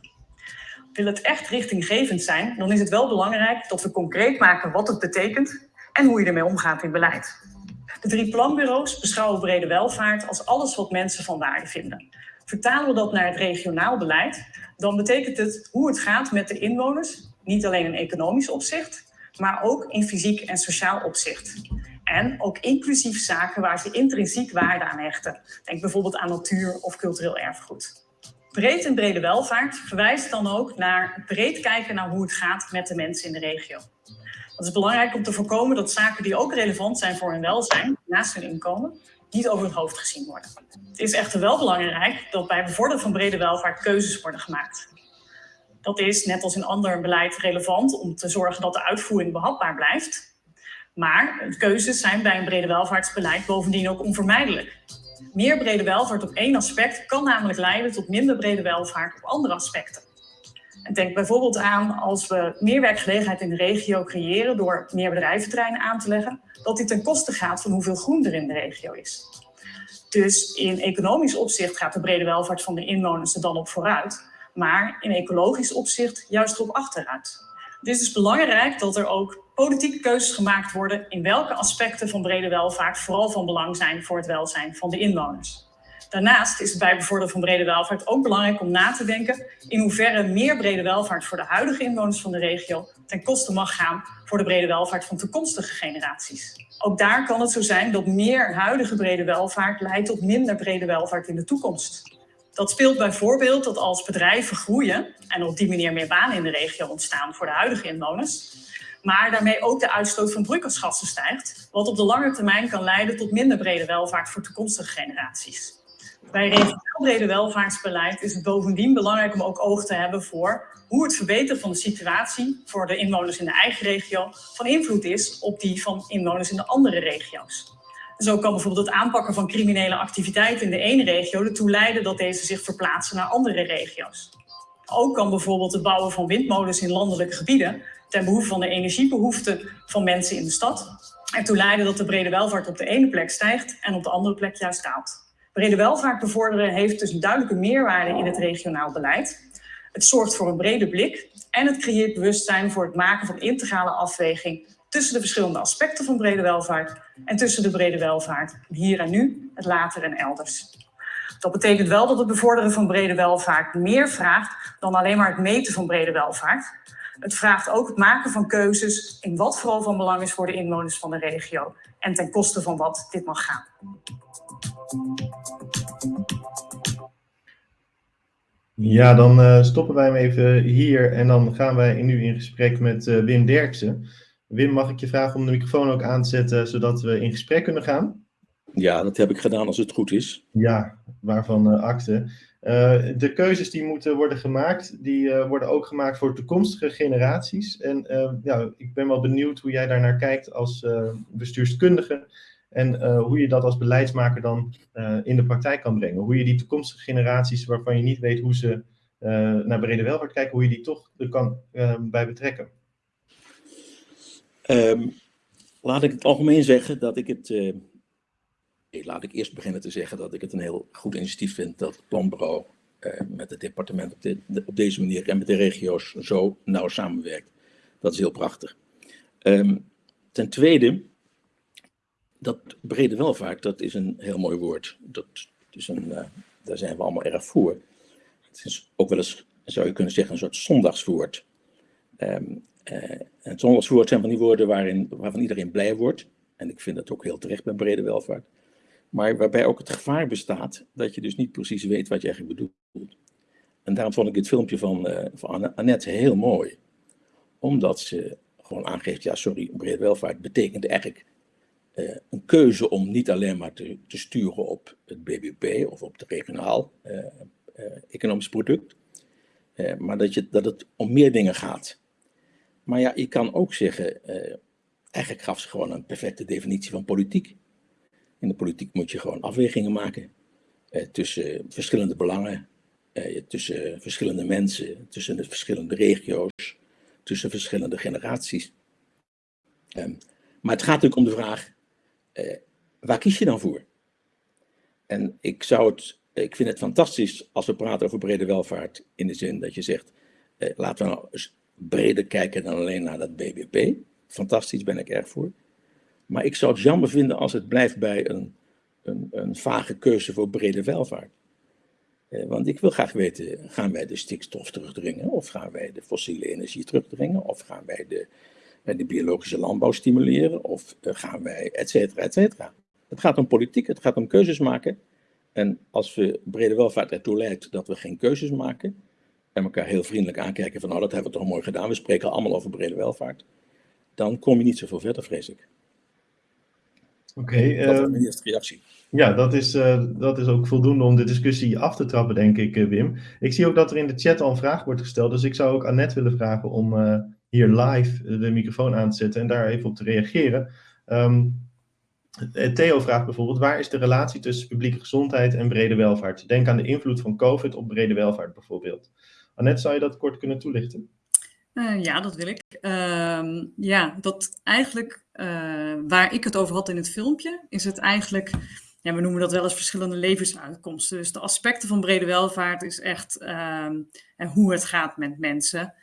Wil het echt richtinggevend zijn, dan is het wel belangrijk dat we concreet maken wat het betekent en hoe je ermee omgaat in beleid. De drie planbureaus beschouwen brede welvaart als alles wat mensen van waarde vinden. Vertalen we dat naar het regionaal beleid, dan betekent het hoe het gaat met de inwoners, niet alleen in economisch opzicht, maar ook in fysiek en sociaal opzicht. En ook inclusief zaken waar ze intrinsiek waarde aan hechten. Denk bijvoorbeeld aan natuur of cultureel erfgoed. Breed en brede welvaart verwijst dan ook naar breed kijken naar hoe het gaat met de mensen in de regio. Het is belangrijk om te voorkomen dat zaken die ook relevant zijn voor hun welzijn, naast hun inkomen, niet over het hoofd gezien worden. Het is echter wel belangrijk dat bij bevorderen van brede welvaart keuzes worden gemaakt. Dat is, net als in ander beleid, relevant om te zorgen dat de uitvoering behapbaar blijft. Maar keuzes zijn bij een brede welvaartsbeleid bovendien ook onvermijdelijk. Meer brede welvaart op één aspect kan namelijk leiden tot minder brede welvaart op andere aspecten. En denk bijvoorbeeld aan als we meer werkgelegenheid in de regio creëren door meer bedrijventerreinen aan te leggen, dat dit ten koste gaat van hoeveel groen er in de regio is. Dus in economisch opzicht gaat de brede welvaart van de inwoners er dan op vooruit, maar in ecologisch opzicht juist erop achteruit. Het is dus belangrijk dat er ook politieke keuzes gemaakt worden in welke aspecten van brede welvaart vooral van belang zijn voor het welzijn van de inwoners. Daarnaast is het bij bevorderen van brede welvaart ook belangrijk om na te denken in hoeverre meer brede welvaart voor de huidige inwoners van de regio ten koste mag gaan voor de brede welvaart van toekomstige generaties. Ook daar kan het zo zijn dat meer huidige brede welvaart leidt tot minder brede welvaart in de toekomst. Dat speelt bijvoorbeeld dat als bedrijven groeien en op die manier meer banen in de regio ontstaan voor de huidige inwoners, maar daarmee ook de uitstoot van broeikasgassen stijgt, wat op de lange termijn kan leiden tot minder brede welvaart voor toekomstige generaties. Bij regionaal welvaartsbeleid is het bovendien belangrijk om ook oog te hebben voor hoe het verbeteren van de situatie voor de inwoners in de eigen regio van invloed is op die van inwoners in de andere regio's. Zo kan bijvoorbeeld het aanpakken van criminele activiteiten in de ene regio ertoe leiden dat deze zich verplaatsen naar andere regio's. Ook kan bijvoorbeeld het bouwen van windmolens in landelijke gebieden ten behoeve van de energiebehoeften van mensen in de stad ertoe leiden dat de brede welvaart op de ene plek stijgt en op de andere plek juist daalt. Brede welvaart bevorderen heeft dus een duidelijke meerwaarde in het regionaal beleid. Het zorgt voor een brede blik en het creëert bewustzijn voor het maken van integrale afweging tussen de verschillende aspecten van brede welvaart en tussen de brede welvaart hier en nu, het later en elders. Dat betekent wel dat het bevorderen van brede welvaart meer vraagt dan alleen maar het meten van brede welvaart. Het vraagt ook het maken van keuzes in wat vooral van belang is voor de inwoners van de regio en ten koste van wat dit mag gaan. Ja, dan uh, stoppen wij hem even hier en dan gaan wij nu in gesprek met uh, Wim Derksen. Wim, mag ik je vragen om de microfoon ook aan te zetten, zodat we in gesprek kunnen gaan? Ja, dat heb ik gedaan als het goed is. Ja, waarvan uh, akte. De keuzes die moeten worden gemaakt, die worden ook gemaakt voor toekomstige generaties. En ja, ik ben wel benieuwd hoe jij daar naar kijkt als bestuurskundige. En hoe je dat als beleidsmaker dan in de praktijk kan brengen. Hoe je die toekomstige generaties, waarvan je niet weet hoe ze naar brede welvaart kijken, hoe je die toch er kan bij betrekken. Um, laat ik het algemeen zeggen dat ik het laat ik eerst beginnen te zeggen dat ik het een heel goed initiatief vind dat het planbureau eh, met het departement op, de, op, deze manier en met de regio's zo nauw samenwerkt. Dat is heel prachtig. Um, ten tweede, dat brede welvaart, dat is een heel mooi woord. Dat is een, uh, daar zijn we allemaal erg voor. Het is ook wel eens, zou je kunnen zeggen, een soort zondagswoord. Um, het zondagswoord zijn van die woorden waarin, waarvan iedereen blij wordt. En ik vind dat ook heel terecht bij brede welvaart maar waarbij ook het gevaar bestaat dat je dus niet precies weet wat je eigenlijk bedoelt. En daarom vond ik het filmpje van, uh, van Annette heel mooi. Omdat ze gewoon aangeeft, ja sorry, brede welvaart betekent eigenlijk uh, een keuze om niet alleen maar te, te, sturen op het BBP of op het regionaal uh, economisch product. maar dat, je, dat het om meer dingen gaat. Maar ja, je kan ook zeggen, eigenlijk gaf ze gewoon een perfecte definitie van politiek. In de politiek moet je gewoon afwegingen maken eh, tussen verschillende belangen, eh, tussen verschillende mensen, tussen de verschillende regio's, tussen verschillende generaties. Um, maar het gaat natuurlijk om de vraag, eh, waar kies je dan voor? En ik, zou het, ik vind het fantastisch als we praten over brede welvaart in de zin dat je zegt, eh, laten we nou eens breder kijken dan alleen naar dat BBP. Fantastisch, ben ik erg voor. Maar ik zou het jammer vinden als het blijft bij een, een, een vage keuze voor brede welvaart. Eh, want ik wil graag weten, gaan wij de stikstof terugdringen? Of gaan wij de fossiele energie terugdringen? Of gaan wij de, de biologische landbouw stimuleren? Of uh, gaan wij, et cetera, et cetera. Het gaat om politiek, het gaat om keuzes maken. En als we brede welvaart ertoe leidt dat we geen keuzes maken, en elkaar heel vriendelijk aankijken van nou dat hebben we toch mooi gedaan, we spreken allemaal over brede welvaart, dan kom je niet zoveel verder, vrees ik. Oké. Okay, dat is ehm, mijn eerste reactie. Ja, dat is, uh, dat is ook voldoende om de discussie af te trappen, denk ik, Wim. Ik zie ook dat er in de chat al een vraag wordt gesteld, dus ik zou ook Annette willen vragen om uh, hier live de microfoon aan te zetten en daar even op te reageren. Um, Theo vraagt bijvoorbeeld, waar is de relatie tussen publieke gezondheid en brede welvaart? Denk aan de invloed van COVID op brede welvaart bijvoorbeeld. Annette, zou je dat kort kunnen toelichten? Uh, ja, dat wil ik. Uh, ja, dat eigenlijk uh, waar ik het over had in het filmpje, is het eigenlijk, ja, we noemen dat wel eens verschillende levensuitkomsten. Dus de aspecten van brede welvaart is echt ehm, en hoe het gaat met mensen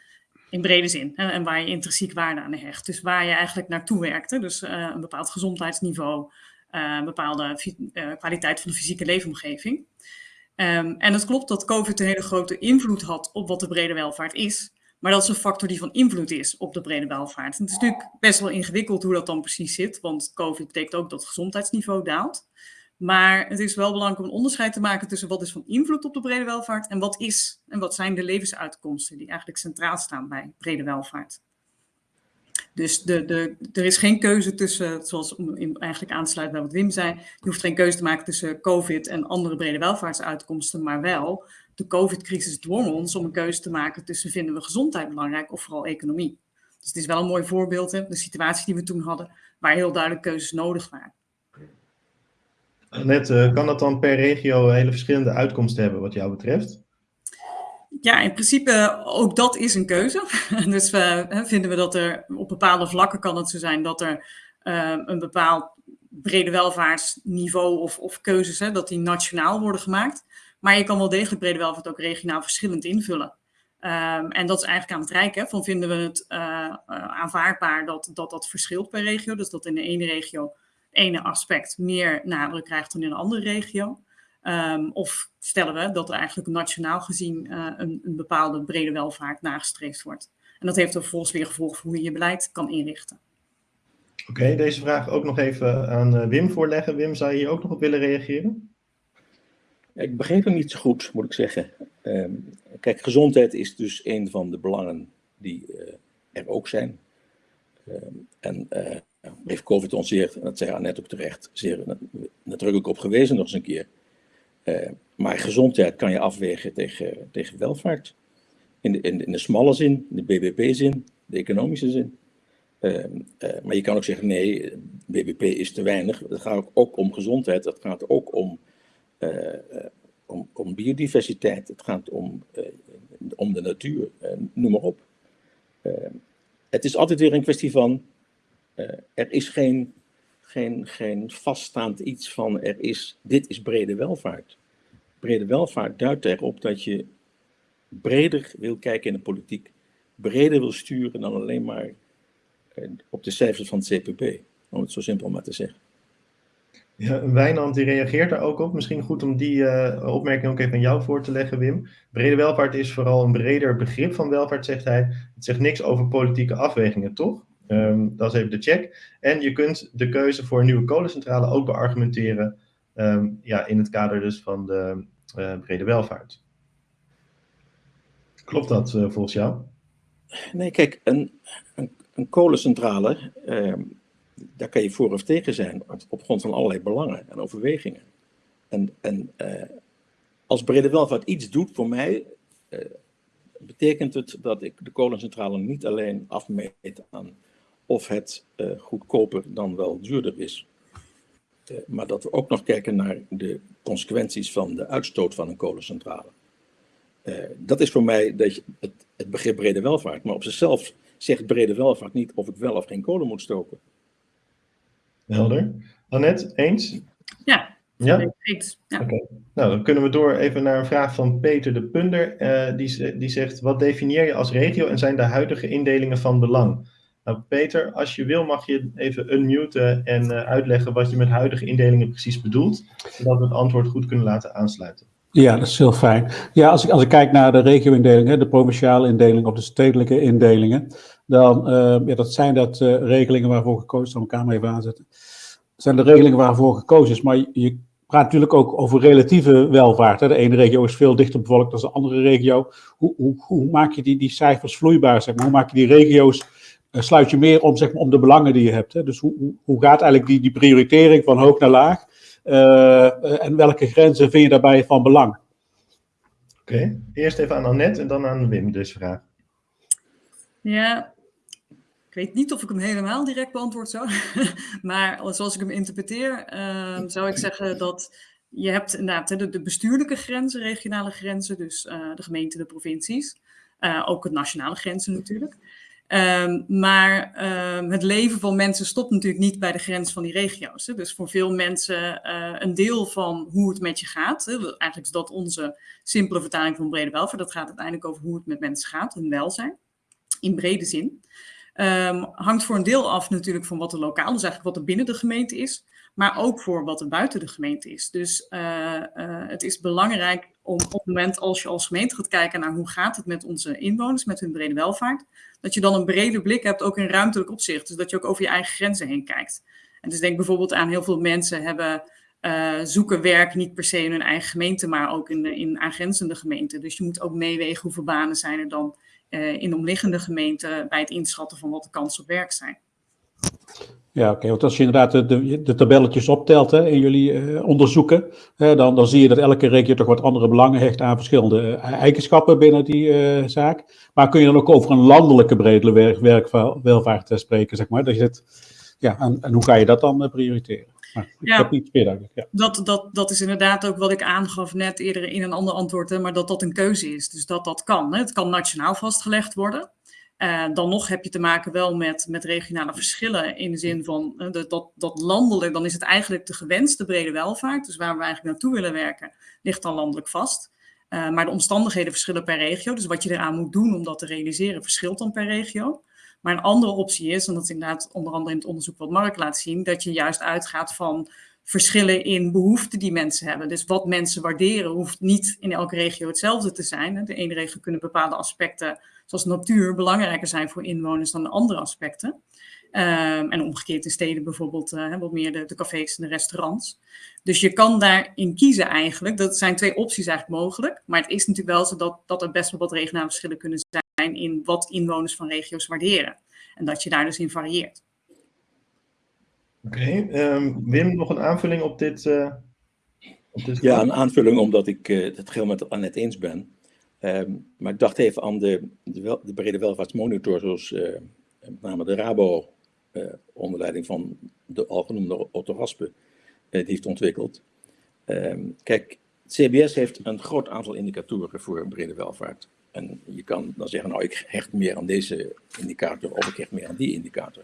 in brede zin. Hè, en waar je intrinsiek waarde aan hecht. Dus waar je eigenlijk naartoe werkte. Dus uh, een bepaald gezondheidsniveau, een bepaalde kwaliteit van de fysieke leefomgeving. Um, en het klopt dat COVID een hele grote invloed had op wat de brede welvaart is. Maar dat is een factor die van invloed is op de brede welvaart. het is natuurlijk best wel ingewikkeld hoe dat dan precies zit, want COVID betekent ook dat het gezondheidsniveau daalt. Maar het is wel belangrijk om een onderscheid te maken tussen wat is van invloed op de brede welvaart en wat is en wat zijn de levensuitkomsten die eigenlijk centraal staan bij brede welvaart. Dus de, de, er is geen keuze tussen, zoals eigenlijk aan te sluiten bij wat Wim zei, je hoeft geen keuze te maken tussen COVID en andere brede welvaartsuitkomsten, maar wel de COVID-crisis dwong ons om een keuze te maken tussen vinden we gezondheid belangrijk of vooral economie. Dus het is wel een mooi voorbeeld, hè, de situatie die we toen hadden, waar heel duidelijk keuzes nodig waren. Net, uh, kan dat dan per regio hele verschillende uitkomsten hebben wat jou betreft? Ja, in principe ook dat is een keuze. dus vinden we dat er op bepaalde vlakken kan het zo zijn dat er uh, een bepaald brede welvaartsniveau of, of keuzes, hè, dat die nationaal worden gemaakt. Maar je kan wel degelijk brede welvaart ook regionaal verschillend invullen. Um, en dat is eigenlijk aan het Rijk. Van vinden we het uh, aanvaardbaar dat, dat dat verschilt per regio? Dus dat in de ene regio ene aspect meer nadruk krijgt dan in een andere regio. Um, of stellen we dat er eigenlijk nationaal gezien uh, een, een, bepaalde brede welvaart nagestreefd wordt. En dat heeft er vervolgens weer gevolg voor hoe je je beleid kan inrichten. Oké, okay, deze vraag ook nog even aan Wim voorleggen. Wim, zou je hier ook nog op willen reageren? Ik begreep hem niet zo goed, moet ik zeggen. Um, kijk, gezondheid is dus een van de belangen die uh, er ook zijn. Um, en uh, heeft COVID ons zeer, en dat zei Annette ook terecht, zeer nadrukkelijk op gewezen nog eens een keer. Uh, maar gezondheid kan je afwegen tegen, tegen welvaart. In de, in, de, in de smalle zin, in de BBP-zin, de economische zin. Uh, uh, maar je kan ook zeggen, nee, BBP is te weinig. Het gaat ook om gezondheid, het gaat ook om uh, om, om, biodiversiteit, het gaat om, om de natuur, noem maar op. het is altijd weer een kwestie van, er is geen, geen, geen vaststaand iets van, er is, dit is brede welvaart. Brede welvaart duidt erop dat je breder wil kijken in de politiek, breder wil sturen dan alleen maar op de cijfers van het CPP, om het zo simpel maar te zeggen. Ja, Wijnand die reageert daar ook op. Misschien goed om die uh, opmerking ook even aan jou voor te leggen, Wim. Brede welvaart is vooral een breder begrip van welvaart, zegt hij. Het zegt niks over politieke afwegingen, toch? Um, dat is even de check. En je kunt de keuze voor een nieuwe kolencentrale ook beargumenteren um, ja, in het kader dus van de uh, brede welvaart. Klopt dat uh, volgens jou? Nee, kijk, een, een, een kolencentrale daar kan je voor of tegen zijn op grond van allerlei belangen en overwegingen. En, en uh, als brede welvaart iets doet voor mij, betekent het dat ik de kolencentrale niet alleen afmeet aan of het uh, goedkoper dan wel duurder is, maar dat we ook nog kijken naar de consequenties van de uitstoot van een kolencentrale. dat is voor mij dat je, het, het begrip brede welvaart, maar op zichzelf zegt brede welvaart niet of ik wel of geen kolen moet stoken. Helder. Annette, eens? Ja, ja? eens. Ja. Oké. Okay. Nou, dan kunnen we door even naar een vraag van Peter de Punder. Uh, die, die zegt, wat definieer je als regio en zijn de huidige indelingen van belang? Nou, Peter, als je wil mag je even unmuten en uh, uitleggen wat je met huidige indelingen precies bedoelt, zodat we het antwoord goed kunnen laten aansluiten. Ja, dat is heel fijn. Ja, als ik, als ik kijk naar de regio-indelingen, de provinciale indeling of de stedelijke indelingen, dan uh, ja, dat zijn dat uh, regelingen waarvoor gekozen is. Ik mijn kamer even aanzetten. Dat zijn de regelingen waarvoor gekozen is. Maar je, praat natuurlijk ook over relatieve welvaart. De ene regio is veel dichter bevolkt dan de andere regio. Hoe, hoe, hoe maak je die, die cijfers vloeibaar? Zeg maar? Hoe maak je die regio's, sluit je meer om, zeg maar, om de belangen die je hebt? Hè? Dus hoe, hoe gaat eigenlijk die, die prioritering van hoog naar laag? en welke grenzen vind je daarbij van belang? Oké, okay. eerst even aan Annette en dan aan Wim dus vraag. Ja, ik weet niet of ik hem helemaal direct beantwoord zou, maar zoals ik hem interpreteer, uh, zou ik zeggen dat je hebt inderdaad de, de bestuurlijke grenzen, regionale grenzen, dus uh, de gemeenten, de provincies, uh, ook het nationale grenzen natuurlijk. Um, maar um, het leven van mensen stopt natuurlijk niet bij de grens van die regio's. Hè. Dus voor veel mensen uh, een deel van hoe het met je gaat. Eigenlijk is dat onze simpele vertaling van brede welvaart. Dat gaat uiteindelijk over hoe het met mensen gaat, hun welzijn, in brede zin. Um, hangt voor een deel af natuurlijk van wat er lokaal, dus eigenlijk wat er binnen de gemeente is, maar ook voor wat er buiten de gemeente is. Dus uh, uh, het is belangrijk om op het moment als je als gemeente gaat kijken naar hoe gaat het met onze inwoners, met hun brede welvaart, dat je dan een brede blik hebt, ook in ruimtelijk opzicht. Dus dat je ook over je eigen grenzen heen kijkt. En dus denk bijvoorbeeld aan heel veel mensen hebben uh, zoeken werk niet per se in hun eigen gemeente, maar ook in, in aangrenzende gemeenten. Dus je moet ook meewegen hoeveel banen zijn er dan uh, in de omliggende gemeenten bij het inschatten van wat de kansen op werk zijn. Ja, oké. Okay. Want als je inderdaad de, de, tabelletjes optelt hè, in jullie uh, onderzoeken, hè, dan, dan zie je dat elke regio toch wat andere belangen hecht aan verschillende uh, eigenschappen binnen die uh, zaak. Maar kun je dan ook over een landelijke brede werk, werkwelvaart spreken, zeg maar? Dat je het, ja, en, en, hoe ga je dat dan prioriteren? Maar ik ja, heb niet meer duidelijk. Ja. Dat, dat, dat is inderdaad ook wat ik aangaf net eerder in een ander antwoord, hè, maar dat dat een keuze is. Dus dat dat kan. Hè. Het kan nationaal vastgelegd worden. Uh, dan nog heb je te maken wel met, met regionale verschillen in de zin van uh, dat, dat landelijk, dan is het eigenlijk de gewenste brede welvaart, dus waar we eigenlijk naartoe willen werken, ligt dan landelijk vast. Uh, maar de omstandigheden verschillen per regio, dus wat je eraan moet doen om dat te realiseren verschilt dan per regio. Maar een andere optie is, en dat is inderdaad onder andere in het onderzoek wat Mark laat zien, dat je juist uitgaat van verschillen in behoeften die mensen hebben. Dus wat mensen waarderen hoeft niet in elke regio hetzelfde te zijn. De ene regio kunnen bepaalde aspecten, zoals natuur, belangrijker zijn voor inwoners dan de andere aspecten. Um, en omgekeerd in steden bijvoorbeeld uh, wat meer de, de, cafés en de restaurants. Dus je kan daarin kiezen eigenlijk. Dat zijn twee opties eigenlijk mogelijk. Maar het is natuurlijk wel zo dat, dat er best wel wat regionale verschillen kunnen zijn in wat inwoners van regio's waarderen. En dat je daar dus in varieert. Oké, okay, um, Wim, nog een aanvulling op dit? Uh, op dit ja, een aanvulling omdat ik uh, het geheel met Annette eens ben. Um, maar ik dacht even aan de, de, brede welvaartsmonitor, zoals uh, met name de Rabo onder leiding van de algenoemde Otto Raspe die heeft ontwikkeld. Um, kijk, CBS heeft een groot aantal indicatoren voor brede welvaart. En je kan dan zeggen, nou ik hecht meer aan deze indicator of ik hecht meer aan die indicator.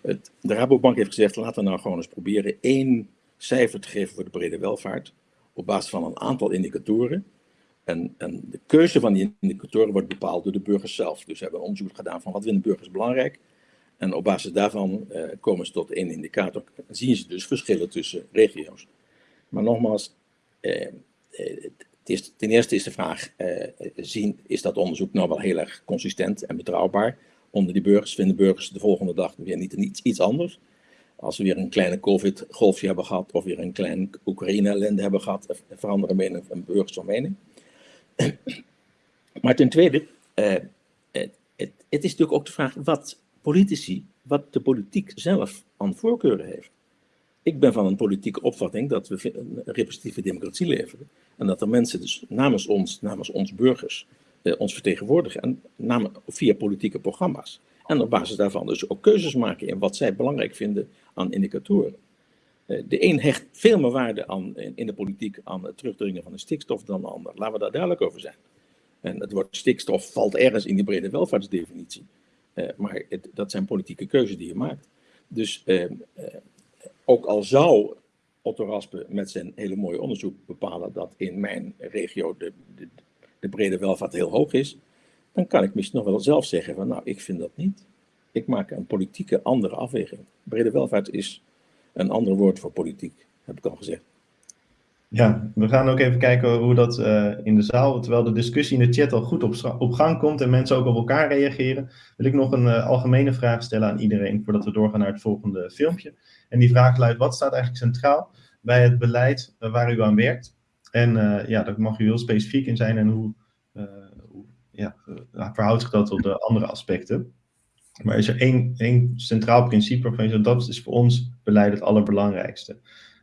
Het, de Rabobank heeft gezegd, laten we nou gewoon eens proberen één cijfer te geven voor de brede welvaart op basis van een aantal indicatoren. En, en, de keuze van die indicatoren wordt bepaald door de burgers zelf. Dus we hebben een onderzoek gedaan van wat vinden burgers belangrijk. En op basis daarvan uh, komen ze tot één indicator. En zien ze dus verschillen tussen regio's. Maar nogmaals, uh, is, ten eerste is de vraag, zien, is dat onderzoek nou wel heel erg consistent en betrouwbaar? onder die burgers. Vinden burgers de volgende dag weer niet iets, iets anders? Als we weer een kleine COVID-golfje hebben gehad, of weer een klein Oekraïne-ellende hebben gehad, veranderen van burgers van mening. Maar ten tweede, uh, het, het, het, is natuurlijk ook de vraag wat politici, wat de politiek zelf aan voorkeuren heeft. Ik ben van een politieke opvatting dat we een representatieve democratie leveren. En dat er mensen dus namens ons, namens ons burgers, uh, ons vertegenwoordigen, en namen, via politieke programma's. En op basis daarvan dus ook keuzes maken in wat zij belangrijk vinden aan indicatoren. Uh, de een hecht veel meer waarde aan, in, de politiek aan het terugdringen van de stikstof dan de ander. Laten we daar duidelijk over zijn. En het woord stikstof valt ergens in die brede welvaartsdefinitie. Uh, maar het, dat zijn politieke keuzes die je maakt. Dus ook al zou Otto Raspe met zijn hele mooie onderzoek bepalen dat in mijn regio de, de, de brede welvaart heel hoog is, dan kan ik misschien nog wel zelf zeggen van nou, ik vind dat niet. Ik maak een politieke andere afweging. Brede welvaart is een ander woord voor politiek, heb ik al gezegd. Ja, we gaan ook even kijken hoe dat uh, in de zaal, terwijl de discussie in de chat al goed op, gang komt en mensen ook op elkaar reageren, wil ik nog een uh, algemene vraag stellen aan iedereen voordat we doorgaan naar het volgende filmpje. En die vraag luidt, wat staat eigenlijk centraal bij het beleid uh, waar u aan werkt? En ja, daar mag u heel specifiek in zijn en hoe, hoe ja, verhoudt zich dat tot de andere aspecten. Maar is er één, één centraal principe waarvan je zegt, dat is voor ons beleid het allerbelangrijkste.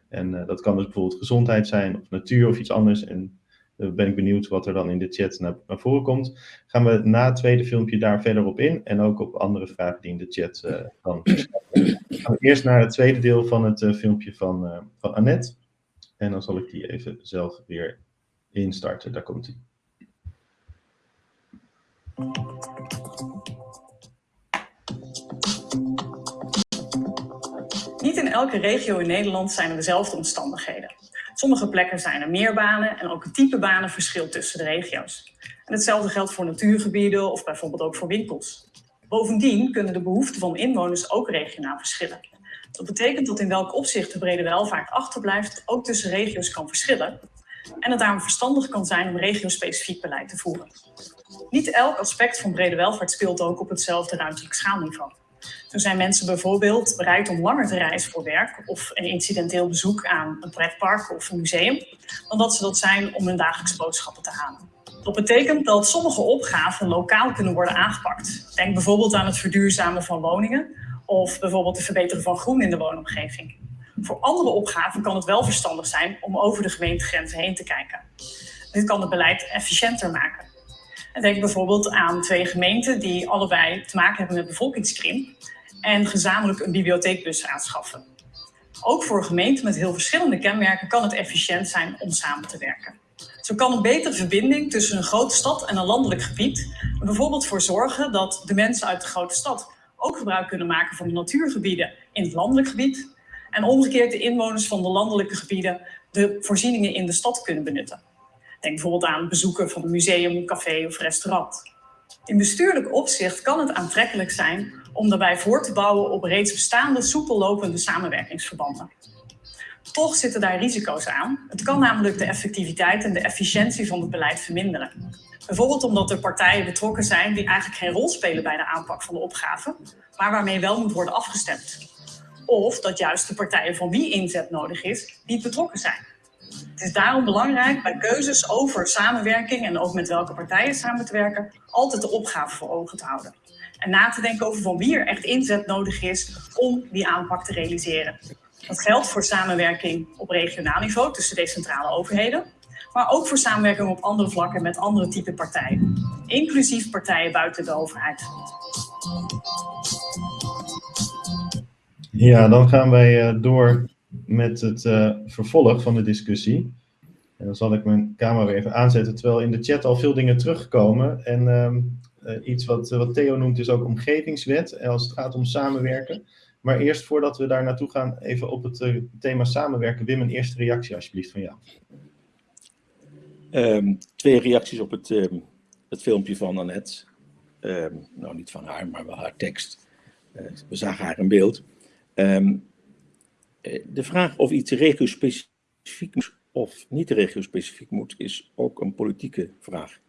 En dat kan dus bijvoorbeeld gezondheid zijn, of natuur of iets anders. En ben ik benieuwd wat er dan in de chat naar, naar, voren komt. Gaan we na het tweede filmpje daar verder op in en ook op andere vragen die in de chat uh, kan. gaan we eerst naar het tweede deel van het uh, filmpje van, uh, van Annette. En dan zal ik die even zelf weer instarten. Daar komt hij. Niet in elke regio in Nederland zijn er dezelfde omstandigheden. Sommige plekken zijn er meer banen en ook het type banen verschilt tussen de regio's. En hetzelfde geldt voor natuurgebieden of bijvoorbeeld ook voor winkels. Bovendien kunnen de behoeften van inwoners ook regionaal verschillen. Dat betekent dat in welk opzicht de brede welvaart achterblijft ook tussen regio's kan verschillen en het daarom verstandig kan zijn om regiospecifiek beleid te voeren. Niet elk aspect van brede welvaart speelt ook op hetzelfde ruimtelijk schaalniveau. Zo zijn mensen bijvoorbeeld bereid om langer te reizen voor werk of een incidenteel bezoek aan een pretpark of een museum, dan dat ze dat zijn om hun dagelijkse boodschappen te halen. Dat betekent dat sommige opgaven lokaal kunnen worden aangepakt. Denk bijvoorbeeld aan het verduurzamen van woningen of bijvoorbeeld het verbeteren van groen in de woonomgeving. Voor andere opgaven kan het wel verstandig zijn om over de gemeentegrenzen heen te kijken. Dit kan het beleid efficiënter maken. En denk bijvoorbeeld aan twee gemeenten die allebei te maken hebben met bevolkingskrimp en gezamenlijk een bibliotheekbus aanschaffen. Ook voor gemeenten met heel verschillende kenmerken kan het efficiënt zijn om samen te werken. Zo kan een betere verbinding tussen een grote stad en een landelijk gebied er bijvoorbeeld voor zorgen dat de mensen uit de grote stad ook gebruik kunnen maken van de natuurgebieden in het landelijk gebied en omgekeerd de inwoners van de landelijke gebieden de voorzieningen in de stad kunnen benutten. Denk bijvoorbeeld aan bezoeken van een museum, café of restaurant. In bestuurlijk opzicht kan het aantrekkelijk zijn om daarbij voor te bouwen op reeds bestaande soepel lopende samenwerkingsverbanden. Toch zitten daar risico's aan. Het kan namelijk de effectiviteit en de efficiëntie van het beleid verminderen. Bijvoorbeeld omdat er partijen betrokken zijn die eigenlijk geen rol spelen bij de aanpak van de opgave, maar waarmee wel moet worden afgestemd. Of dat juist de partijen van wie inzet nodig is, niet betrokken zijn. Het is daarom belangrijk bij keuzes over samenwerking en ook met welke partijen samen te werken, altijd de opgave voor ogen te houden. En na te denken over van wie er echt inzet nodig is om die aanpak te realiseren. Dat geldt voor samenwerking op regionaal niveau tussen decentrale overheden, maar ook voor samenwerking op andere vlakken met andere type partijen, inclusief partijen buiten de overheid. Ja, dan gaan wij uh, door met het uh, vervolg van de discussie. En dan zal ik mijn camera weer even aanzetten, terwijl in de chat al veel dingen terugkomen. En uh, iets wat, wat Theo noemt is ook omgevingswet, als het gaat om samenwerken. Maar eerst voordat we daar naartoe gaan, even op het thema samenwerken. Wim, een eerste reactie alsjeblieft van jou. Um, twee reacties op het, um, het filmpje van Annette. Um, nou, niet van haar, maar wel haar tekst. We zagen haar in beeld. de vraag of iets regio-specifiek moet of niet regio-specifiek moet, is ook een politieke vraag.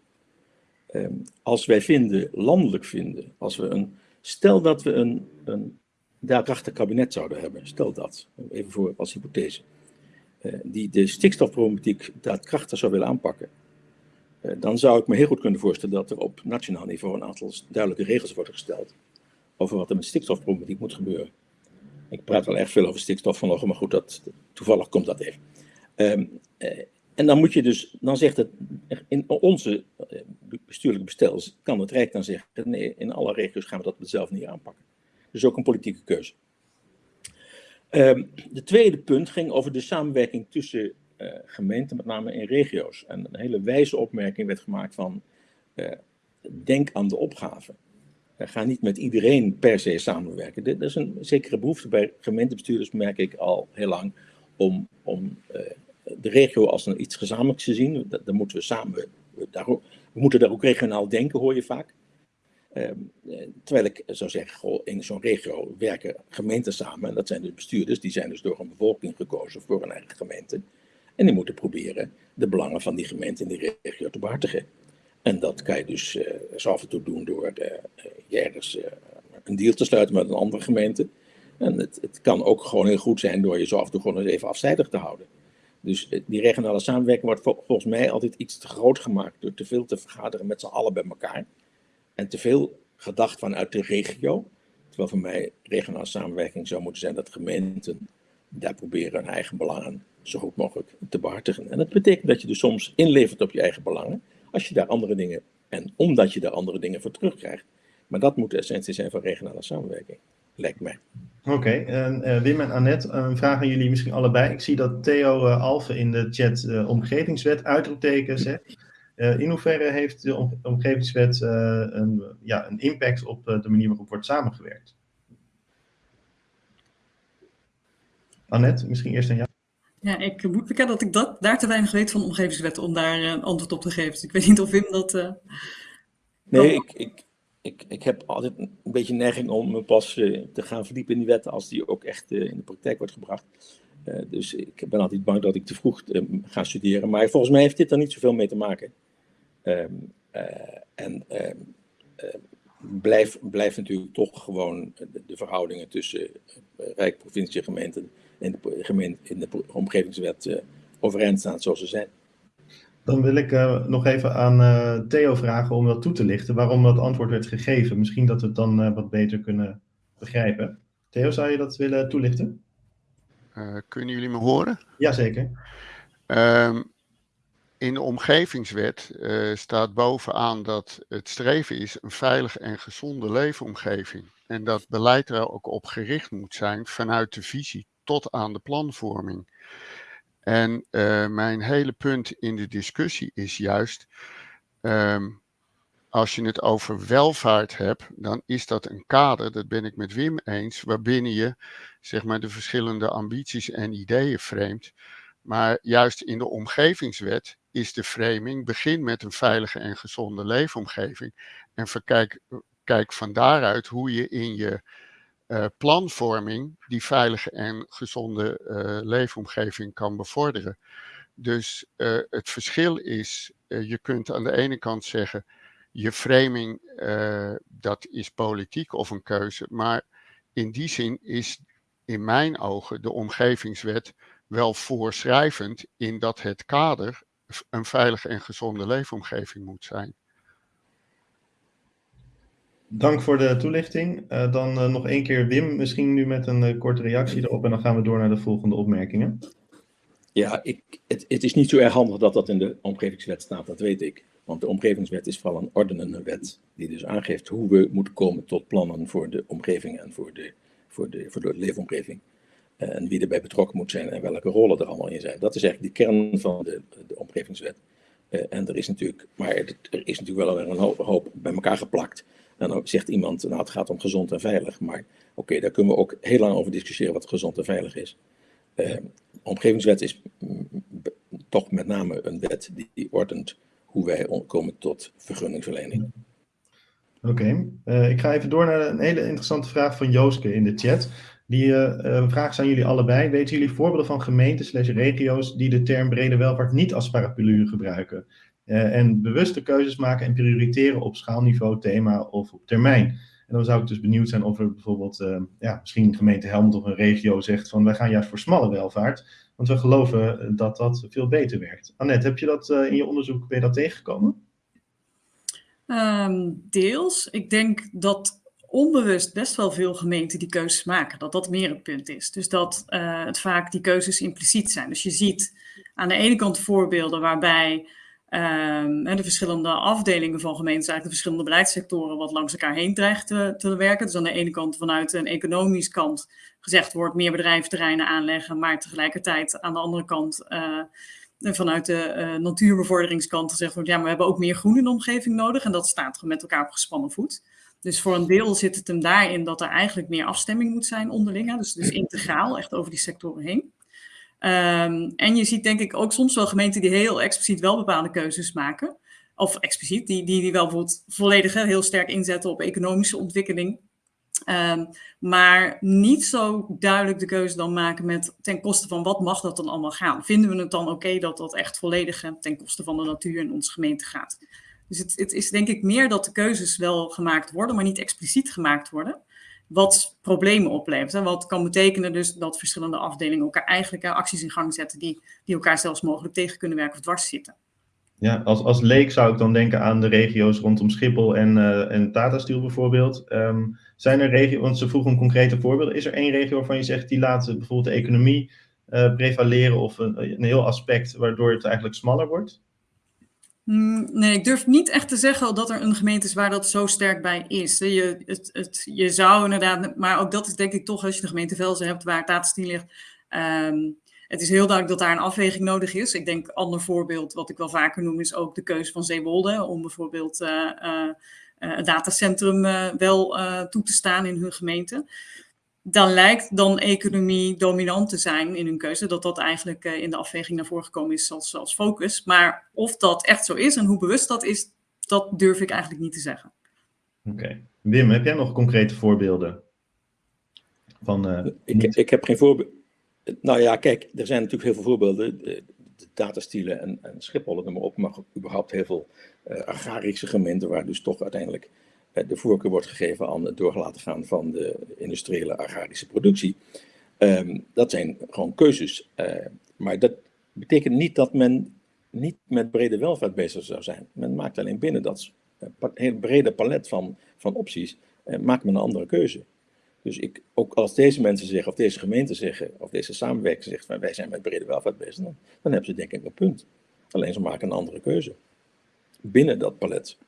Als wij vinden, landelijk vinden, als we een, stel dat we een, een daadkrachtig kabinet zouden hebben, stel dat, even voor als hypothese, uh, die de stikstofproblematiek daadkrachtig zou willen aanpakken, uh, dan zou ik me heel goed kunnen voorstellen dat er op nationaal niveau een aantal duidelijke regels worden gesteld over wat er met stikstofproblematiek moet gebeuren. Ik praat wel erg veel over stikstof vanochtend, maar goed, dat, toevallig komt dat even. Um, en dan moet je dus, dan zegt het, in onze bestuurlijke bestel kan het Rijk dan zeggen, nee, in alle regio's gaan we dat dezelfde manier aanpakken. Dus ook een politieke keuze. Um, de tweede punt ging over de samenwerking tussen uh, gemeenten, met name in regio's. En een hele wijze opmerking werd gemaakt van, uh, denk aan de opgave. Ga niet met iedereen per se samenwerken. Er is een zekere behoefte bij gemeentebestuurders, merk ik al heel lang, om, om de regio als een iets gezamenlijks te zien. Daar moeten we samen, we moeten daar ook regionaal denken, hoor je vaak. Um, terwijl ik zou zeggen, in zo'n regio werken gemeenten samen. En dat zijn dus bestuurders, die zijn dus door een bevolking gekozen voor een eigen gemeente. En die moeten proberen de belangen van die gemeente in die regio te behartigen. En dat kan je dus uh, zo af en toe doen door uh, ergens een deal te sluiten met een andere gemeente. En het, het, kan ook gewoon heel goed zijn door je zo af en toe gewoon eens even afzijdig te houden. Dus die regionale samenwerking wordt vol, volgens mij altijd iets te groot gemaakt door te veel te vergaderen met z'n allen bij elkaar en te veel gedacht vanuit de regio. Terwijl voor mij regionale samenwerking zou moeten zijn dat gemeenten daar proberen hun eigen belangen zo goed mogelijk te behartigen. En dat betekent dat je dus soms inlevert op je eigen belangen, als je daar andere dingen, en omdat je daar andere dingen voor terugkrijgt. Maar dat moet de essentie zijn van regionale samenwerking, lijkt mij. Oké, okay, uh, Wim en Annette, een vraag aan jullie misschien allebei. Ik zie dat Theo uh, Alve in de chat uh, omgevingswet uitroepteken zegt. Uh, in hoeverre heeft de om omgevingswet uh, een, ja, een impact op uh, de manier waarop wordt samengewerkt? Annette, misschien eerst aan jou. Ja, ik moet bekennen dat ik dat, daar te weinig weet van de omgevingswet om daar een antwoord op te geven. Dus ik weet niet of Wim dat... nee, ik, ik, ik, ik heb altijd een beetje neiging om me pas te gaan verdiepen in die wetten als die ook echt in de praktijk wordt gebracht. Uh, dus ik ben altijd bang dat ik te vroeg ga studeren. Maar volgens mij heeft dit er niet zoveel mee te maken. Uh, en blijft blijf natuurlijk toch gewoon de, de verhoudingen tussen Rijk, provincie, gemeenten en de, gemeente, in de omgevingswet overeind staan zoals ze zijn. Dan wil ik nog even aan Theo vragen om dat toe te lichten, waarom dat antwoord werd gegeven. Misschien dat we het dan wat beter kunnen begrijpen. Theo, zou je dat willen toelichten? Kunnen jullie me horen? Jazeker. Um, in de omgevingswet staat bovenaan dat het streven is een veilige en gezonde leefomgeving. En dat beleid er ook op gericht moet zijn vanuit de visie tot aan de planvorming. En mijn hele punt in de discussie is juist, ehm, als je het over welvaart hebt, dan is dat een kader, dat ben ik met Wim eens, waarbinnen je zeg maar, de verschillende ambities en ideeën framet. Maar juist in de omgevingswet is de framing, begin met een veilige en gezonde leefomgeving. En verkijk, kijk van daaruit hoe je in je uh, planvorming die veilige en gezonde uh, leefomgeving kan bevorderen. Dus uh, het verschil is, je kunt aan de ene kant zeggen, je framing, dat is politiek of een keuze, maar in die zin is in mijn ogen de omgevingswet wel voorschrijvend in dat het kader een veilige en gezonde leefomgeving moet zijn. Dank voor de toelichting. Uh, dan uh, nog één keer Wim, misschien nu met een uh, korte reactie erop en dan gaan we door naar de volgende opmerkingen. Ja, ik, het, het, is niet zo erg handig dat dat in de omgevingswet staat, dat weet ik. Want de omgevingswet is vooral een ordenende wet, die dus aangeeft hoe we moeten komen tot plannen voor de omgeving en voor de, voor de, voor de leefomgeving. En wie erbij betrokken moet zijn en welke rollen er allemaal in zijn. Dat is eigenlijk de kern van de, de omgevingswet. en er is natuurlijk, maar er is natuurlijk wel een hoop bij elkaar geplakt. Dan zegt iemand, nou het gaat om gezond en veilig. Maar oké, daar kunnen we ook heel lang over discussiëren wat gezond en veilig is. Uh, omgevingswet is toch met name een wet die, ordent hoe wij komen tot vergunningsverlening. Oké, uh, ik ga even door naar een hele interessante vraag van Jooske in de chat. Die uh, vraag zijn jullie allebei. Weten jullie voorbeelden van gemeenten slash regio's die de term brede welvaart niet als paraplu gebruiken? Uh, en bewuste keuzes maken en prioriteren op schaalniveau, thema of op termijn. En dan zou ik dus benieuwd zijn of er bijvoorbeeld, uh, ja, misschien gemeente Helmond of een regio zegt van wij gaan juist voor smalle welvaart, want we geloven dat dat veel beter werkt. Annette, heb je dat uh, in je onderzoek, ben dat tegengekomen? Um, deels. Ik denk dat onbewust best wel veel gemeenten die keuzes maken, dat dat meer het punt is. Dus dat het vaak die keuzes impliciet zijn. Dus je ziet aan de ene kant voorbeelden waarbij Um, de verschillende afdelingen van gemeentes, eigenlijk de verschillende beleidssectoren, wat langs elkaar heen dreigt te, werken. Dus aan de ene kant vanuit een economisch kant gezegd wordt meer bedrijventerreinen aanleggen, maar tegelijkertijd aan de andere kant uh, vanuit de uh, natuurbevorderingskant gezegd wordt, ja, maar we hebben ook meer groen in de omgeving nodig en dat staat met elkaar op gespannen voet. Dus voor een deel zit het hem daarin dat er eigenlijk meer afstemming moet zijn onderling, dus, dus integraal, echt over die sectoren heen. Um, en je ziet denk ik ook soms wel gemeenten die heel expliciet wel bepaalde keuzes maken. Of expliciet, die, die, die wel bijvoorbeeld volledig heel sterk inzetten op economische ontwikkeling. Um, maar niet zo duidelijk de keuze dan maken met ten koste van wat mag dat dan allemaal gaan. Vinden we het dan oké dat dat echt volledig ten koste van de natuur in onze gemeente gaat? Dus het, het is denk ik meer dat de keuzes wel gemaakt worden, maar niet expliciet gemaakt worden wat problemen oplevert. En wat kan betekenen dus dat verschillende afdelingen elkaar eigenlijk acties in gang zetten die, die elkaar zelfs mogelijk tegen kunnen werken of dwars zitten. Ja, als, als leek zou ik dan denken aan de regio's rondom Schiphol en, uh, en Tata Steel bijvoorbeeld. Um, zijn er regio's, want ze vroegen om concrete voorbeelden. Is er één regio waarvan je zegt die laat bijvoorbeeld de economie uh, prevaleren of een, een heel aspect waardoor het eigenlijk smaller wordt? Mm, nee, ik durf niet echt te zeggen dat er een gemeente is waar dat zo sterk bij is. Je, het, het, je zou inderdaad, maar ook dat is denk ik toch als je de gemeente Velzen hebt waar Tatenstien ligt. Um, het is heel duidelijk dat daar een afweging nodig is. Ik denk, ander voorbeeld wat ik wel vaker noem is ook de keuze van Zeewolde om bijvoorbeeld uh, uh, een datacentrum uh, wel toe te staan in hun gemeente dan lijkt dan economie dominant te zijn in hun keuze, dat dat eigenlijk uh, in de afweging naar voren gekomen is als, als focus. Maar of dat echt zo is en hoe bewust dat is, dat durf ik eigenlijk niet te zeggen. Oké. Okay. Wim, heb jij nog concrete voorbeelden? Van, uh, ik, ik heb geen voorbeeld. Nou ja, kijk, er zijn natuurlijk heel veel voorbeelden. De, de datastielen en, en Schiphol, maar ook, maar überhaupt heel veel uh, agrarische gemeenten, waar dus toch uiteindelijk de voorkeur wordt gegeven aan het doorgelaten gaan van de industriële agrarische productie. Um, dat zijn gewoon keuzes. Uh, maar dat betekent niet dat men niet met brede welvaart bezig zou zijn. Men maakt alleen binnen dat uh, heel brede palet van, van opties, maakt men een andere keuze. Dus ik, ook als deze mensen zeggen, of deze gemeenten zeggen, of deze samenwerking zegt, van wij zijn met brede welvaart bezig, dan, dan hebben ze denk ik een punt. Alleen ze maken een andere keuze. Binnen dat palet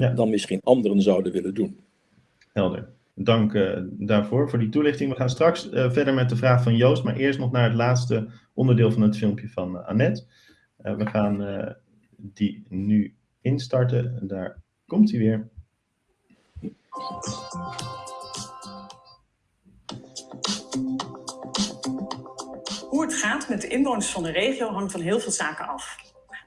ja. dan misschien anderen zouden willen doen. Helder. dank daarvoor, voor die toelichting. We gaan straks verder met de vraag van Joost, maar eerst nog naar het laatste onderdeel van het filmpje van Annette. we gaan die nu instarten. Daar komt hij weer. Hoe het gaat met de inwoners van de regio hangt van heel veel zaken af.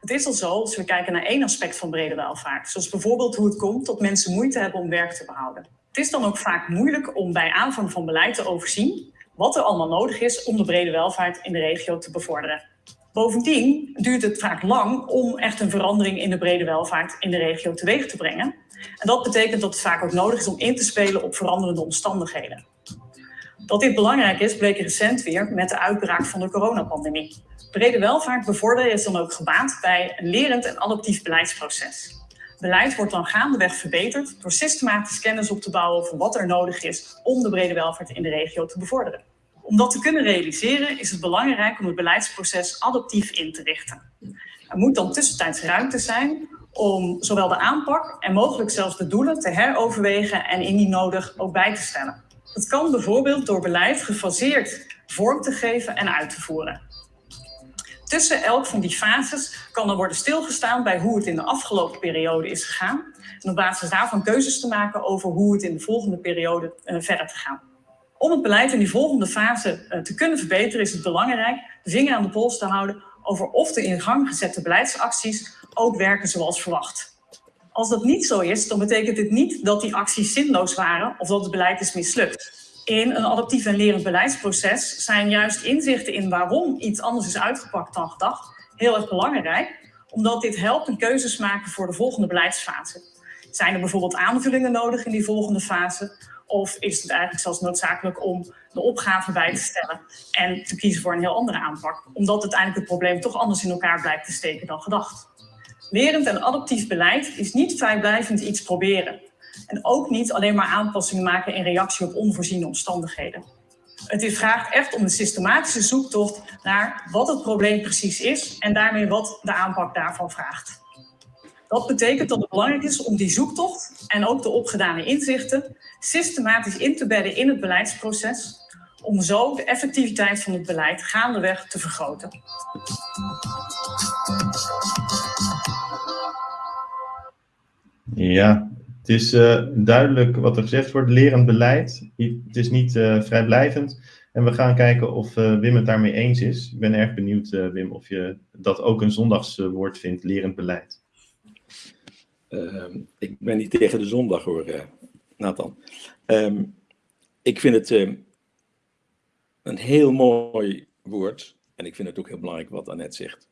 Het is al zo als we kijken naar één aspect van brede welvaart, zoals bijvoorbeeld hoe het komt dat mensen moeite hebben om werk te behouden. Het is dan ook vaak moeilijk om bij aanvang van beleid te overzien wat er allemaal nodig is om de brede welvaart in de regio te bevorderen. Bovendien duurt het vaak lang om echt een verandering in de brede welvaart in de regio teweeg te brengen. En dat betekent dat het vaak ook nodig is om in te spelen op veranderende omstandigheden. Dat dit belangrijk is, bleek recent weer met de uitbraak van de coronapandemie. Brede welvaart bevorderen is dan ook gebaat bij een lerend en adaptief beleidsproces. Beleid wordt dan gaandeweg verbeterd door systematisch kennis op te bouwen over wat er nodig is om de brede welvaart in de regio te bevorderen. Om dat te kunnen realiseren is het belangrijk om het beleidsproces adaptief in te richten. Er moet dan tussentijds ruimte zijn om zowel de aanpak en mogelijk zelfs de doelen te heroverwegen en indien nodig ook bij te stellen. Dat kan bijvoorbeeld door beleid gefaseerd vorm te geven en uit te voeren. Tussen elk van die fases kan er worden stilgestaan bij hoe het in de afgelopen periode is gegaan. En op basis daarvan keuzes te maken over hoe het in de volgende periode uh, verder te gaan. Om het beleid in die volgende fase uh, te kunnen verbeteren is het belangrijk de vinger aan de pols te houden over of de in gang gezette beleidsacties ook werken zoals verwacht. Als dat niet zo is, dan betekent dit niet dat die acties zinloos waren of dat het beleid is mislukt. In een adaptief en lerend beleidsproces zijn juist inzichten in waarom iets anders is uitgepakt dan gedacht heel erg belangrijk, omdat dit helpt een keuzes maken voor de volgende beleidsfase. Zijn er bijvoorbeeld aanvullingen nodig in die volgende fase? Of is het eigenlijk zelfs noodzakelijk om de opgave bij te stellen en te kiezen voor een heel andere aanpak, omdat uiteindelijk het probleem toch anders in elkaar blijkt te steken dan gedacht? Lerend en adaptief beleid is niet vrijblijvend iets proberen. En ook niet alleen maar aanpassingen maken in reactie op onvoorziene omstandigheden. Het vraagt echt om een systematische zoektocht naar wat het probleem precies is en daarmee wat de aanpak daarvan vraagt. Dat betekent dat het belangrijk is om die zoektocht en ook de opgedane inzichten systematisch in te bedden in het beleidsproces, om zo de effectiviteit van het beleid gaandeweg te vergroten. Ja, het is uh, duidelijk wat er gezegd wordt. Lerend beleid. Het is niet uh, vrijblijvend. En we gaan kijken of uh, Wim het daarmee eens is. Ik ben erg benieuwd, Wim, of je dat ook een zondagswoord vindt, lerend beleid. Ehm, ik ben niet tegen de zondag hoor, Nathan. Um, ik vind het ehm, een heel mooi woord. En ik vind het ook heel belangrijk wat Annette zegt.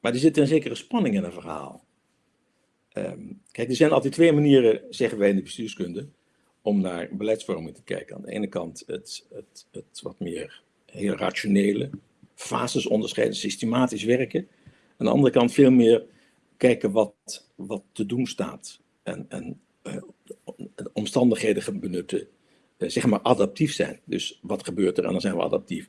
maar er zit een zekere spanning in een verhaal. Um, kijk, er zijn altijd twee manieren, zeggen wij in de bestuurskunde, om naar beleidsvorming te kijken. Aan de ene kant het, het, het wat meer heel rationele, fases onderscheiden, systematisch werken. Aan de andere kant veel meer kijken wat, wat te doen staat en, en uh, omstandigheden benutten, uh, zeg maar adaptief zijn. Dus wat gebeurt er en dan zijn we adaptief.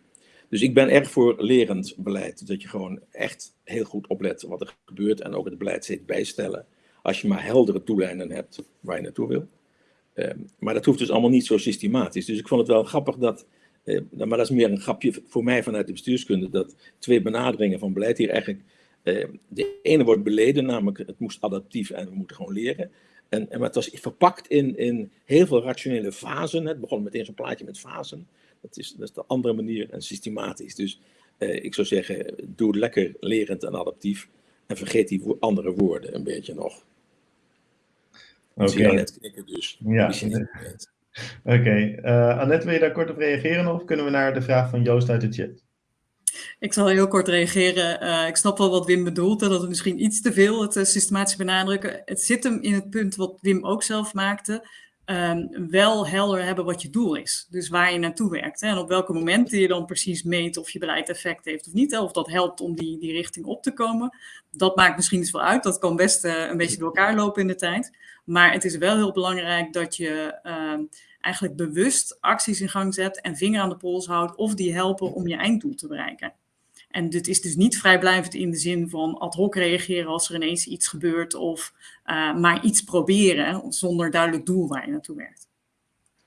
Dus ik ben erg voor lerend beleid, dat je gewoon echt heel goed oplet wat er gebeurt en ook het beleid steeds bijstellen als je maar heldere toelijnen hebt waar je naartoe wil. Ehm, maar dat hoeft dus allemaal niet zo systematisch. Dus ik vond het wel grappig dat, uh, maar dat is meer een grapje voor mij vanuit de bestuurskunde, dat twee benaderingen van beleid hier eigenlijk, uh, de ene wordt beleden, namelijk het moest adaptief en we moeten gewoon leren. En, en maar het was verpakt in, in heel veel rationele fasen. Het begon meteen zo'n plaatje met fasen. Dat is, de andere manier en systematisch. Dus uh, ik zou zeggen, doe lekker lerend en adaptief. En vergeet die andere woorden een beetje nog. Oké. Okay. net knikken dus. Ja. Oké. Okay. Uh, Annette, wil je daar kort op reageren of kunnen we naar de vraag van Joost uit de chat? Ik zal heel kort reageren. Uh, ik snap wel wat Wim bedoelt, dat het misschien iets te veel het uh, systematisch benadrukken. Het zit hem in het punt wat Wim ook zelf maakte. Um, wel helder hebben wat je doel is. Dus waar je naartoe werkt. Hè, en op welke momenten je dan precies meet of je beleid effect heeft of niet. Hè, of dat helpt om die, die richting op te komen. Dat maakt misschien iets wel uit. Dat kan best uh, een beetje door elkaar lopen in de tijd. Maar het is wel heel belangrijk dat je uh, eigenlijk bewust acties in gang zet en vinger aan de pols houdt of die helpen om je einddoel te bereiken. En dit is dus niet vrijblijvend in de zin van ad hoc reageren als er ineens iets gebeurt of uh, maar iets proberen zonder duidelijk doel waar je naartoe werkt.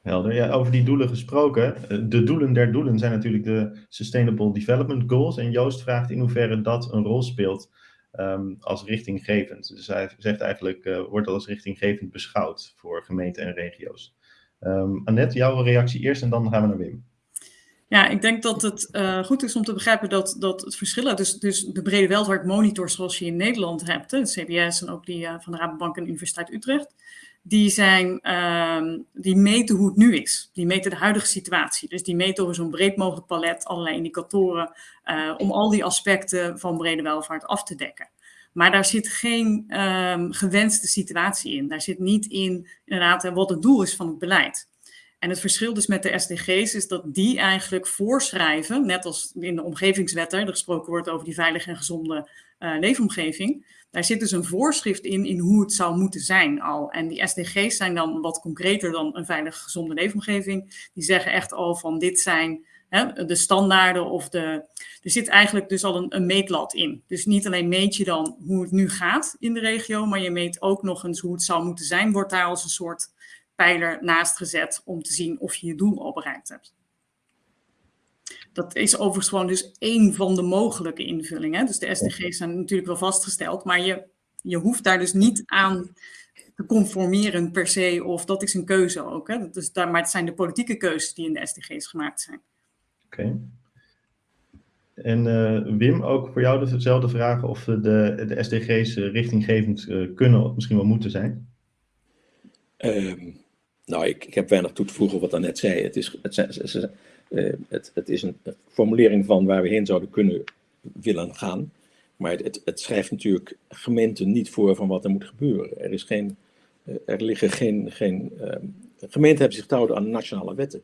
Helder. Ja, over die doelen gesproken. Eh, de doelen der doelen zijn natuurlijk de Sustainable Development Goals. En Joost vraagt in hoeverre dat een rol speelt um, als richtinggevend. Dus hij zegt eigenlijk, uh, wordt dat als richtinggevend beschouwd voor gemeenten en regio's. Um, Annette, jouw reactie eerst en dan gaan we naar Wim. Ja, ik denk dat het uh, goed is om te begrijpen dat, dat het verschil, dus, dus de brede welvaart monitor zoals je in Nederland hebt, CBS en ook die uh, van de Rabobank en Universiteit Utrecht, die, zijn, uh, die meten hoe het nu is. Die meten de huidige situatie. Dus die meten over zo'n breed mogelijk palet allerlei indicatoren uh, om al die aspecten van brede welvaart af te dekken. Maar daar zit geen um, gewenste situatie in. Daar zit niet in inderdaad wat het doel is van het beleid. En het verschil dus met de SDG's is dat die eigenlijk voorschrijven, net als in de omgevingswetten, er gesproken wordt over die veilige en gezonde uh, leefomgeving. Daar zit dus een voorschrift in, in hoe het zou moeten zijn al. En die SDG's zijn dan wat concreter dan een veilige, gezonde leefomgeving. Die zeggen echt al van dit zijn hè, de standaarden of de... Er zit eigenlijk dus al een, een meetlat in. Dus niet alleen meet je dan hoe het nu gaat in de regio, maar je meet ook nog eens hoe het zou moeten zijn. Wordt daar als een soort pijler naast gezet om te zien of je je doel al bereikt hebt. Dat is overigens gewoon dus één van de mogelijke invullingen. Dus de SDG's zijn natuurlijk wel vastgesteld, maar je, je hoeft daar dus niet aan te conformeren per se, of dat is een keuze ook. Hè? Dus daar, maar het zijn de politieke keuzes die in de SDG's gemaakt zijn. Oké. Okay. En uh, Wim, ook voor jou dezelfde vraag of de, de SDG's richtinggevend uh, kunnen of misschien wel moeten zijn? Um, nou, ik, ik, heb weinig toe te voegen wat net zei. Het is, het, het, uh, het, het is een formulering van waar we heen zouden kunnen willen gaan. Maar het, het, schrijft natuurlijk gemeenten niet voor van wat er moet gebeuren. Er, is geen, uh, er liggen geen. geen uh, gemeenten hebben zich te houden aan nationale wetten.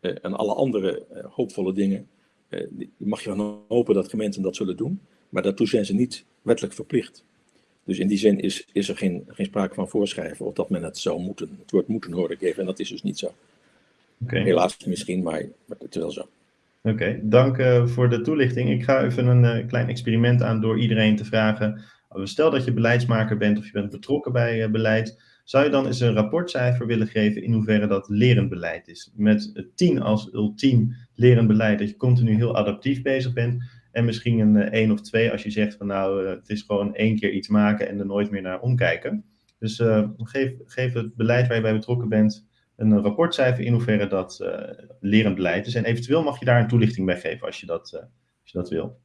Uh, en alle andere hoopvolle dingen. die mag je wel hopen dat gemeenten dat zullen doen. Maar daartoe zijn ze niet wettelijk verplicht. Dus in die zin is, is er geen, geen sprake van voorschrijven of dat men het zou moeten. Het woord moeten hoor ik even en dat is dus niet zo. Okay. Helaas misschien, maar, maar het is wel zo. Oké, okay, dank uh, voor de toelichting. Ik ga even een uh, klein experiment aan door iedereen te vragen. Stel dat je beleidsmaker bent of je bent betrokken bij uh, beleid. Zou je dan eens een rapportcijfer willen geven in hoeverre dat lerend beleid is? Met 10 als ultiem lerend beleid, dat je continu heel adaptief bezig bent. En misschien een 1 of 2 als je zegt van nou, het is gewoon één keer iets maken en er nooit meer naar omkijken. Dus geef, geef het beleid waar je bij betrokken bent een rapportcijfer in hoeverre dat uh, lerend beleid is. En eventueel mag je daar een toelichting bij geven als je dat, uh, als je dat wil.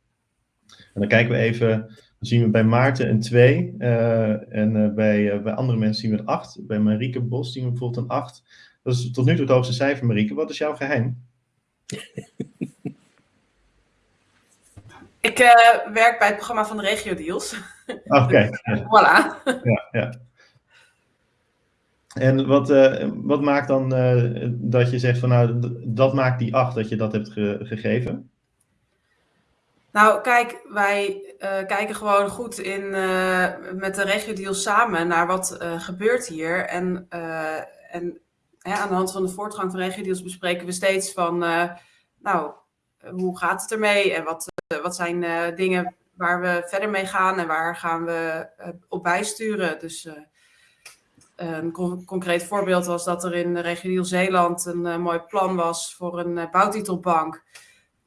En dan kijken we even, dan zien we bij Maarten een 2 uh, en bij, bij andere mensen zien we een 8. Bij Marieke Bos zien we bijvoorbeeld een 8. Dat is tot nu toe het hoogste cijfer, Marieke. Wat is jouw geheim? Ik werk bij het programma van de Regio Deals. Oké. Okay. voilà. Ja, ja. En wat, uh, wat maakt dan uh, dat je zegt van nou, dat maakt die 8 dat je dat hebt ge gegeven? Nou, kijk, wij uh, kijken gewoon goed in, met de regio samen naar wat gebeurt hier. En, en hè, aan de hand van de voortgang van regio bespreken we steeds van, nou, hoe gaat het ermee? En wat, wat zijn dingen waar we verder mee gaan en waar gaan we op bijsturen? Dus een con concreet voorbeeld was dat er in de regio Zeeland een uh, mooi plan was voor een uh, bouwtitelbank.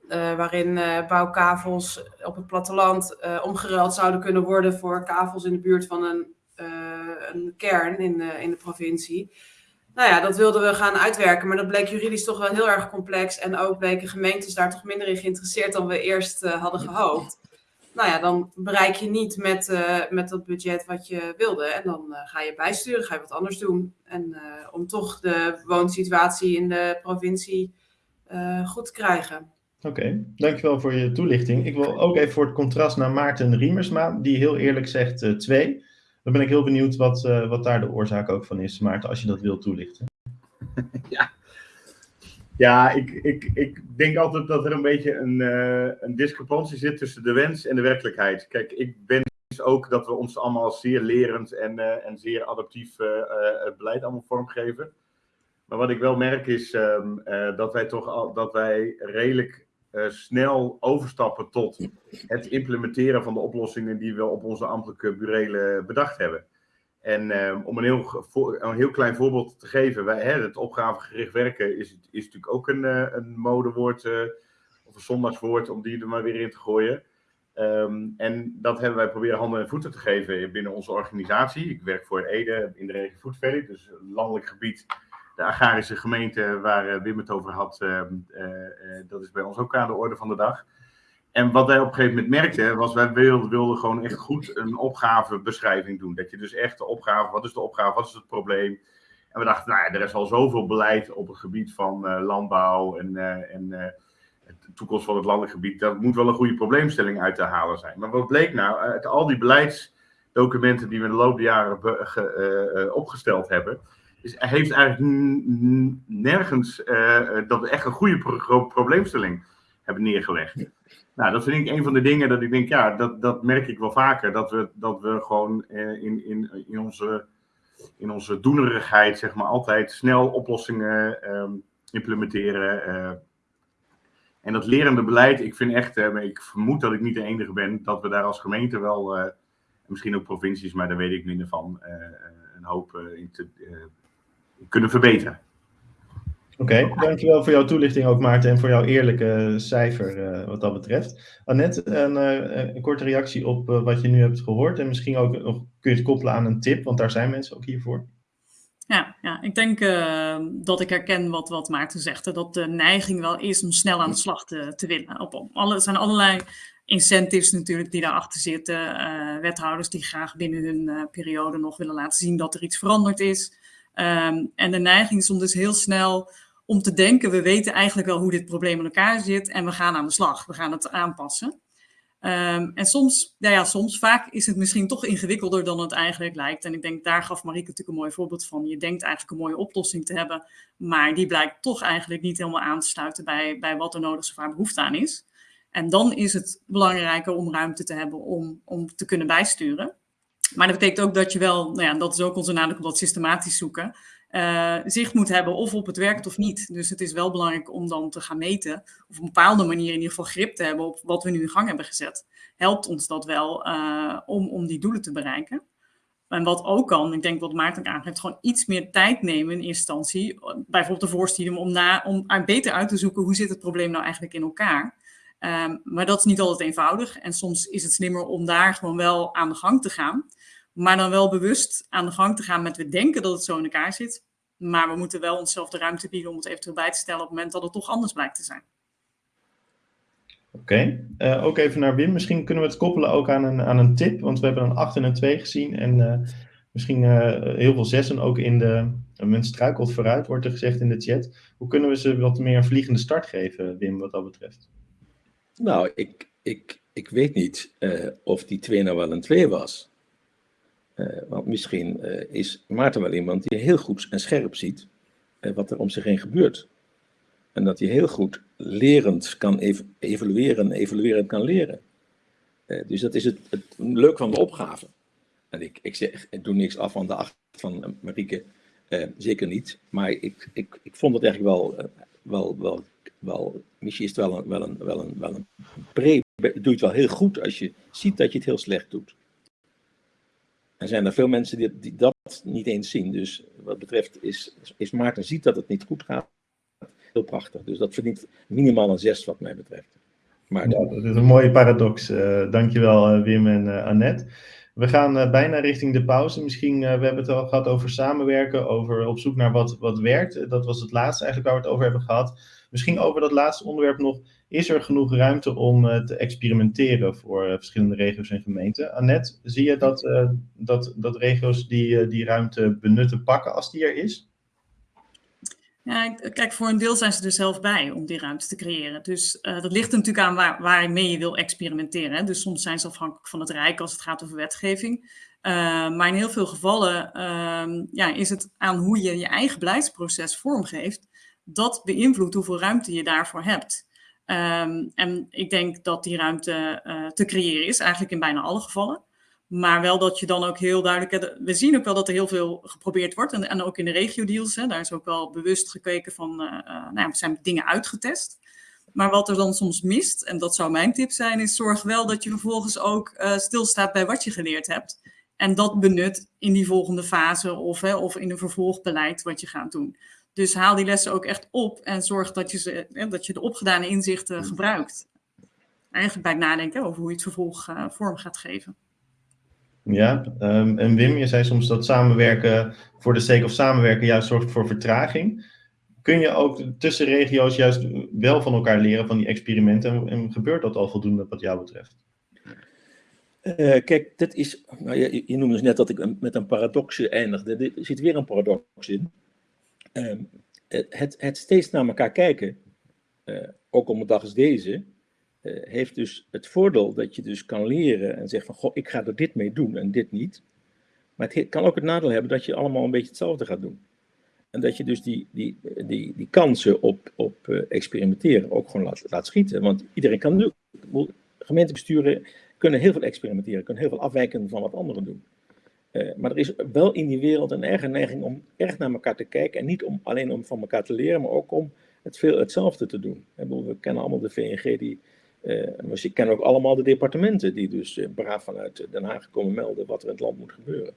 Uh, waarin bouwkavels op het platteland omgeruild zouden kunnen worden voor kavels in de buurt van een, een kern in, in de provincie. Nou ja, dat wilden we gaan uitwerken, maar dat bleek juridisch toch wel heel erg complex. En ook bleken gemeentes daar toch minder in geïnteresseerd dan we eerst hadden gehoopt nou ja, dan bereik je niet met, uh, met dat budget wat je wilde. En dan uh, ga je bijsturen, ga je wat anders doen. En uh, om toch de woonsituatie in de provincie goed te krijgen. Oké, okay, dankjewel voor je toelichting. Ik wil ook even voor het contrast naar Maarten Riemersma, die heel eerlijk zegt twee. Dan ben ik heel benieuwd wat, wat daar de oorzaak ook van is, Maarten, als je dat wilt toelichten. ja, ja, ik, ik, ik denk altijd dat er een beetje een, uh, een discrepantie zit tussen de wens en de werkelijkheid. Kijk, ik wens ook dat we ons allemaal zeer lerend en, uh, en zeer adaptief uh, het beleid allemaal vormgeven. Maar wat ik wel merk is um, dat wij toch al, dat wij redelijk snel overstappen tot het implementeren van de oplossingen die we op onze ambtelijke burelen bedacht hebben. En uh, om een heel, een heel klein voorbeeld te geven, wij, hè, het opgavegericht werken is, is natuurlijk ook een, uh, een modewoord uh, of een zondagswoord om die er maar weer in te gooien. Um, en dat hebben wij proberen handen en voeten te geven binnen onze organisatie. Ik werk voor Ede in de regio Food Valley, dus landelijk gebied. De agrarische gemeente waar Wim het over had, dat is bij ons ook aan de orde van de dag. En wat wij op een gegeven moment merkten, was wij wilden, wilden gewoon echt goed een opgavebeschrijving doen. Dat je dus echt de opgave, wat is de opgave, wat is het probleem? En we dachten, nou ja, er is al zoveel beleid op het gebied van uh, landbouw en, uh, en de toekomst van het landelijk gebied. Dat moet wel een goede probleemstelling uit te halen zijn. Maar wat bleek nou, uit al die beleidsdocumenten die we de loop der jaren ge, opgesteld hebben, is, heeft eigenlijk nergens dat we echt een goede pro probleemstelling hebben neergelegd. Nou, dat vind ik een van de dingen dat ik denk, ja, dat, dat merk ik wel vaker. Dat we, dat we gewoon eh, in, in, in, onze, in onze doenerigheid, zeg maar, altijd snel oplossingen eh, implementeren. Eh. En dat lerende beleid, ik vind echt, eh, ik vermoed dat ik niet de enige ben, dat we daar als gemeente wel, misschien ook provincies, maar daar weet ik minder van, een hoop in te, kunnen verbeteren. Oké, dankjewel voor jouw toelichting ook Maarten en voor jouw eerlijke cijfer uh, wat dat betreft. Annette, een, uh, een korte reactie op wat je nu hebt gehoord en misschien ook nog kun je het koppelen aan een tip, want daar zijn mensen ook hiervoor. Ja, ja ik denk dat ik herken wat, wat Maarten zegt, dat de neiging wel is om snel aan de slag te, te willen. Op, op alle, er zijn allerlei incentives natuurlijk die daarachter zitten, wethouders die graag binnen hun periode nog willen laten zien dat er iets veranderd is. Um, en de neiging is om dus heel snel om te denken, we weten eigenlijk wel hoe dit probleem in elkaar zit en we gaan aan de slag, we gaan het aanpassen. Um, en soms, nou ja, soms, vaak is het misschien toch ingewikkelder dan het eigenlijk lijkt. En ik denk, daar gaf Marieke natuurlijk een mooi voorbeeld van. Je denkt eigenlijk een mooie oplossing te hebben, maar die blijkt toch eigenlijk niet helemaal aan te sluiten bij, bij wat er nodig is of waar behoefte aan is. En dan is het belangrijker om ruimte te hebben om, om te kunnen bijsturen. Maar dat betekent ook dat je wel, nou ja, dat is ook onze nadruk op dat systematisch zoeken, uh, zicht moet hebben of op het werkt of niet. Dus het is wel belangrijk om dan te gaan meten, of op een bepaalde manier in ieder geval grip te hebben op wat we nu in gang hebben gezet. Helpt ons dat wel uh, om, om die doelen te bereiken. En wat ook kan, ik denk wat Maarten aangeeft, gewoon iets meer tijd nemen in instantie. Bijvoorbeeld de voorstudie om, na, om beter uit te zoeken hoe zit het probleem nou eigenlijk in elkaar. Um, maar dat is niet altijd eenvoudig. En soms is het slimmer om daar gewoon wel aan de gang te gaan. Maar dan wel bewust aan de gang te gaan met we denken dat het zo in elkaar zit. Maar we moeten wel onszelf de ruimte bieden om het eventueel bij te stellen op het moment dat het toch anders blijkt te zijn. Oké, okay. uh, ook even naar Wim. Misschien kunnen we het koppelen ook aan een, aan een tip. Want we hebben een 8 en een 2 gezien. En uh, misschien uh, heel veel zessen ook in de... Men struikelt vooruit, wordt er gezegd in de chat. Hoe kunnen we ze wat meer een vliegende start geven, Wim, wat dat betreft? Nou, ik, ik, ik weet niet of die 2 nou wel een 2 was. Uh, want misschien uh, is Maarten wel iemand die heel goed en scherp ziet uh, wat er om zich heen gebeurt. En dat hij heel goed lerend kan ev evalueren en kan leren. dus dat is het, het leuk van de opgave. En ik, ik, zeg, ik doe niks af van de acht van Marieke, zeker niet. Maar ik, ik, ik vond het eigenlijk wel, wel, wel, wel misschien is het wel een, wel een, wel een, wel een pre, doe je het wel heel goed als je ziet dat je het heel slecht doet. Er zijn er veel mensen die, dat niet eens zien. Dus wat betreft is, is Maarten ziet dat het niet goed gaat. Heel prachtig. Dus dat verdient minimaal een zes wat mij betreft. Maar ja, dat is een mooie paradox. Uh, dankjewel uh, Wim en uh, Annette. We gaan bijna richting de pauze. Misschien, we hebben het al gehad over samenwerken, over op zoek naar wat, wat werkt. Dat was het laatste eigenlijk waar we het over hebben gehad. Misschien over dat laatste onderwerp nog. Is er genoeg ruimte om uh, te experimenteren voor uh, verschillende regio's en gemeenten? Annette, zie je dat, uh, dat, dat regio's die die ruimte benutten pakken als die er is? Ja, kijk, voor een deel zijn ze er zelf bij om die ruimte te creëren. Dus dat ligt natuurlijk aan waar, waarmee je wil experimenteren. Hè? Dus soms zijn ze afhankelijk van het Rijk als het gaat over wetgeving. maar in heel veel gevallen ehm, ja, is het aan hoe je je eigen beleidsproces vormgeeft dat beïnvloedt hoeveel ruimte je daarvoor hebt. Um, en ik denk dat die ruimte uh, te creëren is, eigenlijk in bijna alle gevallen. Maar wel dat je dan ook heel duidelijk... We zien ook wel dat er heel veel geprobeerd wordt. En, en ook in de regio-deals, daar is ook wel bewust gekeken van... Uh, uh, nou, zijn dingen uitgetest. Maar wat er dan soms mist, en dat zou mijn tip zijn... is zorg wel dat je vervolgens ook stilstaat bij wat je geleerd hebt. En dat benut in die volgende fase of, hè, of in een vervolgbeleid wat je gaat doen. Dus haal die lessen ook echt op en zorg dat je, ze, hè, dat je de opgedane inzichten gebruikt. Eigenlijk bij het nadenken over hoe je het vervolg uh, vorm gaat geven. Ja, um, en Wim, je zei soms dat samenwerken voor de sake of samenwerken juist zorgt voor vertraging. Kun je ook tussen regio's juist wel van elkaar leren van die experimenten en, en gebeurt dat al voldoende wat jou betreft? Uh, kijk, dit is, nou, je, je, noemde dus net dat ik met een paradox eindigde. Er zit weer een paradox in. Uh, het, het, steeds naar elkaar kijken, uh, ook op een dag als deze, uh, heeft dus het voordeel dat je dus kan leren en zegt van, goh, ik ga er dit mee doen en dit niet. Maar het kan ook het nadeel hebben dat je allemaal een beetje hetzelfde gaat doen. En dat je dus die, die, die, die kansen op, op experimenteren ook gewoon laat, laat schieten. Want iedereen kan nu, gemeentebesturen kunnen heel veel experimenteren, kunnen heel veel afwijken van wat anderen doen. Uh, maar er is wel in die wereld een erge neiging om erg naar elkaar te kijken. En niet om, alleen om van elkaar te leren, maar ook om het veel hetzelfde te doen. We kennen allemaal de VNG, die, uh, we kennen ook allemaal de departementen die dus uh, braaf vanuit Den Haag komen melden wat er in het land moet gebeuren.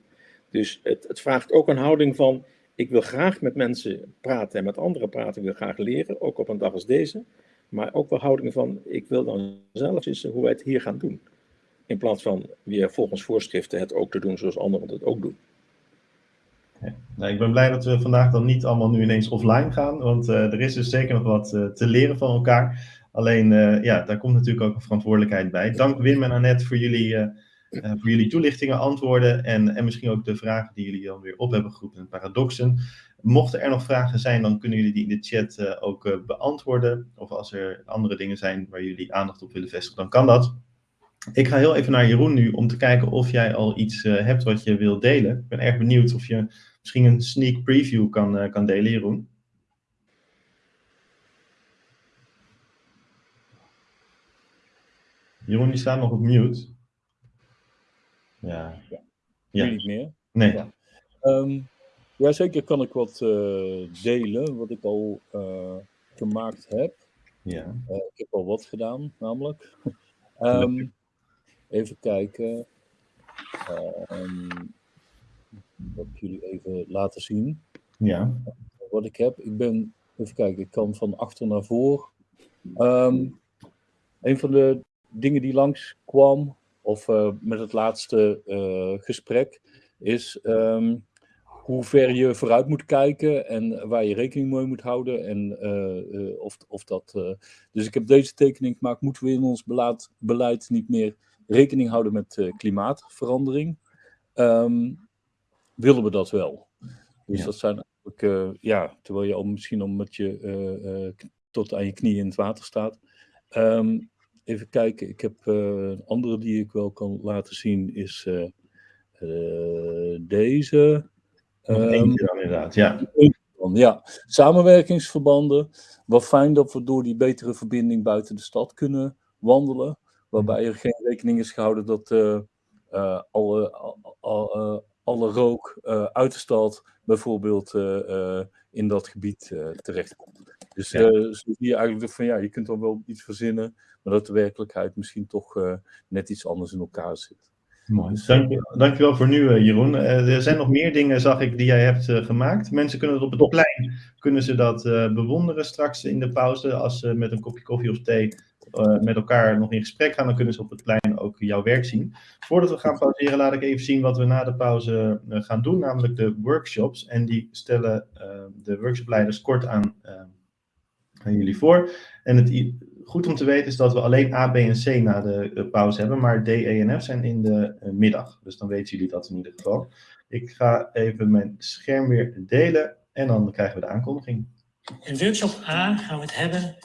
Dus het, het vraagt ook een houding van, ik wil graag met mensen praten en met anderen praten, ik wil graag leren, ook op een dag als deze. Maar ook wel houding van, ik wil dan zelf eens hoe wij het hier gaan doen. In plaats van weer volgens voorschriften het ook te doen zoals anderen het ook doen. Nou, ik ben blij dat we vandaag dan niet allemaal nu ineens offline gaan, want uh, er is dus zeker nog wat uh, te leren van elkaar. Alleen, uh, ja, daar komt natuurlijk ook een verantwoordelijkheid bij. Dank Wim en Annette voor jullie, voor jullie toelichtingen, antwoorden en, en misschien ook de vragen die jullie dan weer op hebben geroepen, paradoxen. Mochten er nog vragen zijn, dan kunnen jullie die in de chat ook beantwoorden. Of als er andere dingen zijn waar jullie aandacht op willen vestigen, dan kan dat. Ik ga heel even naar Jeroen nu om te kijken of jij al iets uh, hebt wat je wilt delen. Ik ben erg benieuwd of je misschien een sneak preview kan, uh, kan delen, Jeroen. Jeroen, die staat nog op mute. Ja. ja. ja. niet meer? Nee. Ja. Um, ja, zeker kan ik wat uh, delen, wat ik al gemaakt heb. Ja. ik heb al wat gedaan, namelijk. um, Even kijken. Um, wat jullie even laten zien. Ja. Wat ik heb. Ik ben, even kijken, ik kan van achter naar voor. Um, een van de dingen die langskwam, of uh, met het laatste uh, gesprek, is um, hoe ver je vooruit moet kijken en waar je rekening mee moet houden. En uh, of, of dat. dus ik heb deze tekening gemaakt. Moeten we in ons beleid, beleid niet meer rekening houden met uh, klimaatverandering, um, willen we dat wel. Dus ja. dat zijn eigenlijk, uh, ja, terwijl je al misschien met je uh, tot aan je knieën in het water staat. Um, even kijken, ik heb een andere die ik wel kan laten zien, is deze. Um, dan inderdaad, ja. Ja, samenwerkingsverbanden. Wat fijn dat we door die betere verbinding buiten de stad kunnen wandelen waarbij er geen rekening is gehouden dat uh, uh, alle, al, alle rook uit de stad bijvoorbeeld in dat gebied terechtkomt. Dus ja. zo zie je eigenlijk van ja, je kunt dan wel iets verzinnen, maar dat de werkelijkheid misschien toch net iets anders in elkaar zit. Mooi. Dank, dankjewel voor nu, Jeroen. er zijn nog meer dingen, zag ik, die jij hebt gemaakt. Mensen kunnen het op het plein, kunnen ze dat bewonderen straks in de pauze, als ze met een kopje koffie of thee uh, met elkaar nog in gesprek gaan, dan kunnen ze op het plein ook jouw werk zien. Voordat we gaan pauzeren, laat ik even zien wat we na de pauze uh, gaan doen, namelijk de workshops. En die stellen uh, de workshopleiders kort aan, aan jullie voor. En het goed om te weten is dat we alleen A, B en C na de pauze hebben, maar D, E en F zijn in de middag. Dus dan weten jullie dat in ieder geval. Ik ga even mijn scherm weer delen en dan krijgen we de aankondiging. In workshop A gaan we het hebben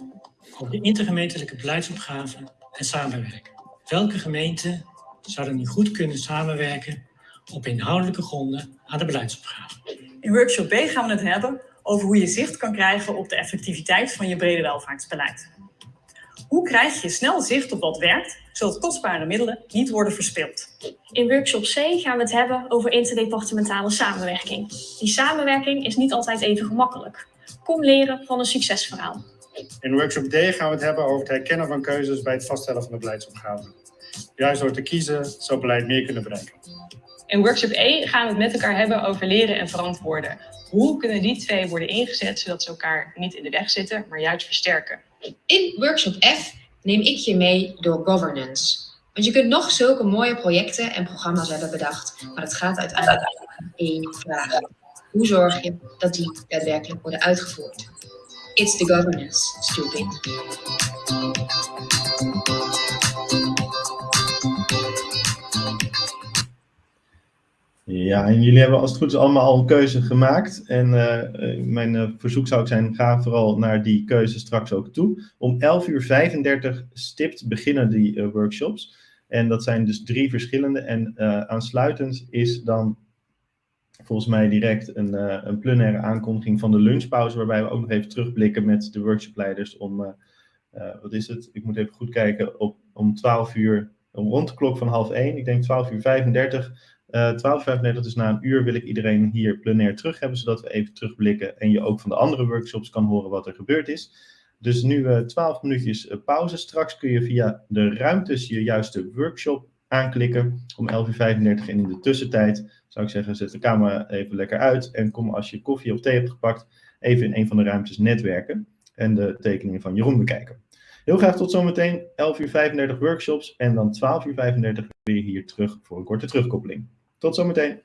over de intergemeentelijke beleidsopgave en samenwerken. Welke gemeenten zouden nu goed kunnen samenwerken op inhoudelijke gronden aan de beleidsopgave? In workshop B gaan we het hebben over hoe je zicht kan krijgen op de effectiviteit van je brede welvaartsbeleid. Hoe krijg je snel zicht op wat werkt, zodat kostbare middelen niet worden verspild? In workshop C gaan we het hebben over interdepartementale samenwerking. Die samenwerking is niet altijd even gemakkelijk. Kom leren van een succesverhaal. In workshop D gaan we het hebben over het herkennen van keuzes bij het vaststellen van de beleidsopgave. Juist door te kiezen zal beleid meer kunnen bereiken. In workshop E gaan we het met elkaar hebben over leren en verantwoorden. Hoe kunnen die twee worden ingezet zodat ze elkaar niet in de weg zitten, maar juist versterken? In workshop F neem ik je mee door governance. Want je kunt nog zulke mooie projecten en programma's hebben bedacht, maar het gaat uiteindelijk om één vraag. Hoe zorg je dat die daadwerkelijk worden uitgevoerd? It's the governance, stupid. Ja, en jullie hebben als het goed is allemaal al een keuze gemaakt. En uh, mijn uh, verzoek zou ik zijn, ga vooral naar die keuze straks ook toe. Om 11 uur 35 stipt beginnen die workshops. En dat zijn dus drie verschillende. En aansluitend is dan volgens mij direct een, een plenaire aankondiging van de lunchpauze. Waarbij we ook nog even terugblikken met de workshopleiders om, wat is het? Ik moet even goed kijken, op, om 12 uur, rond de klok van half 1. Ik denk 12 uur 35 uh, 12.35, dus na een uur wil ik iedereen hier plenair terug hebben, zodat we even terugblikken en je ook van de andere workshops kan horen wat er gebeurd is. Dus nu uh, 12 minuutjes pauze. Straks kun je via de ruimtes je juiste workshop aanklikken om 11.35 uur. En in de tussentijd zou ik zeggen, zet de camera even lekker uit en kom als je koffie of thee hebt gepakt, even in een van de ruimtes netwerken en de tekeningen van Jeroen bekijken. Heel graag tot zometeen, 11.35 uur workshops en dan 12.35 uur weer hier terug voor een korte terugkoppeling. Tot zometeen.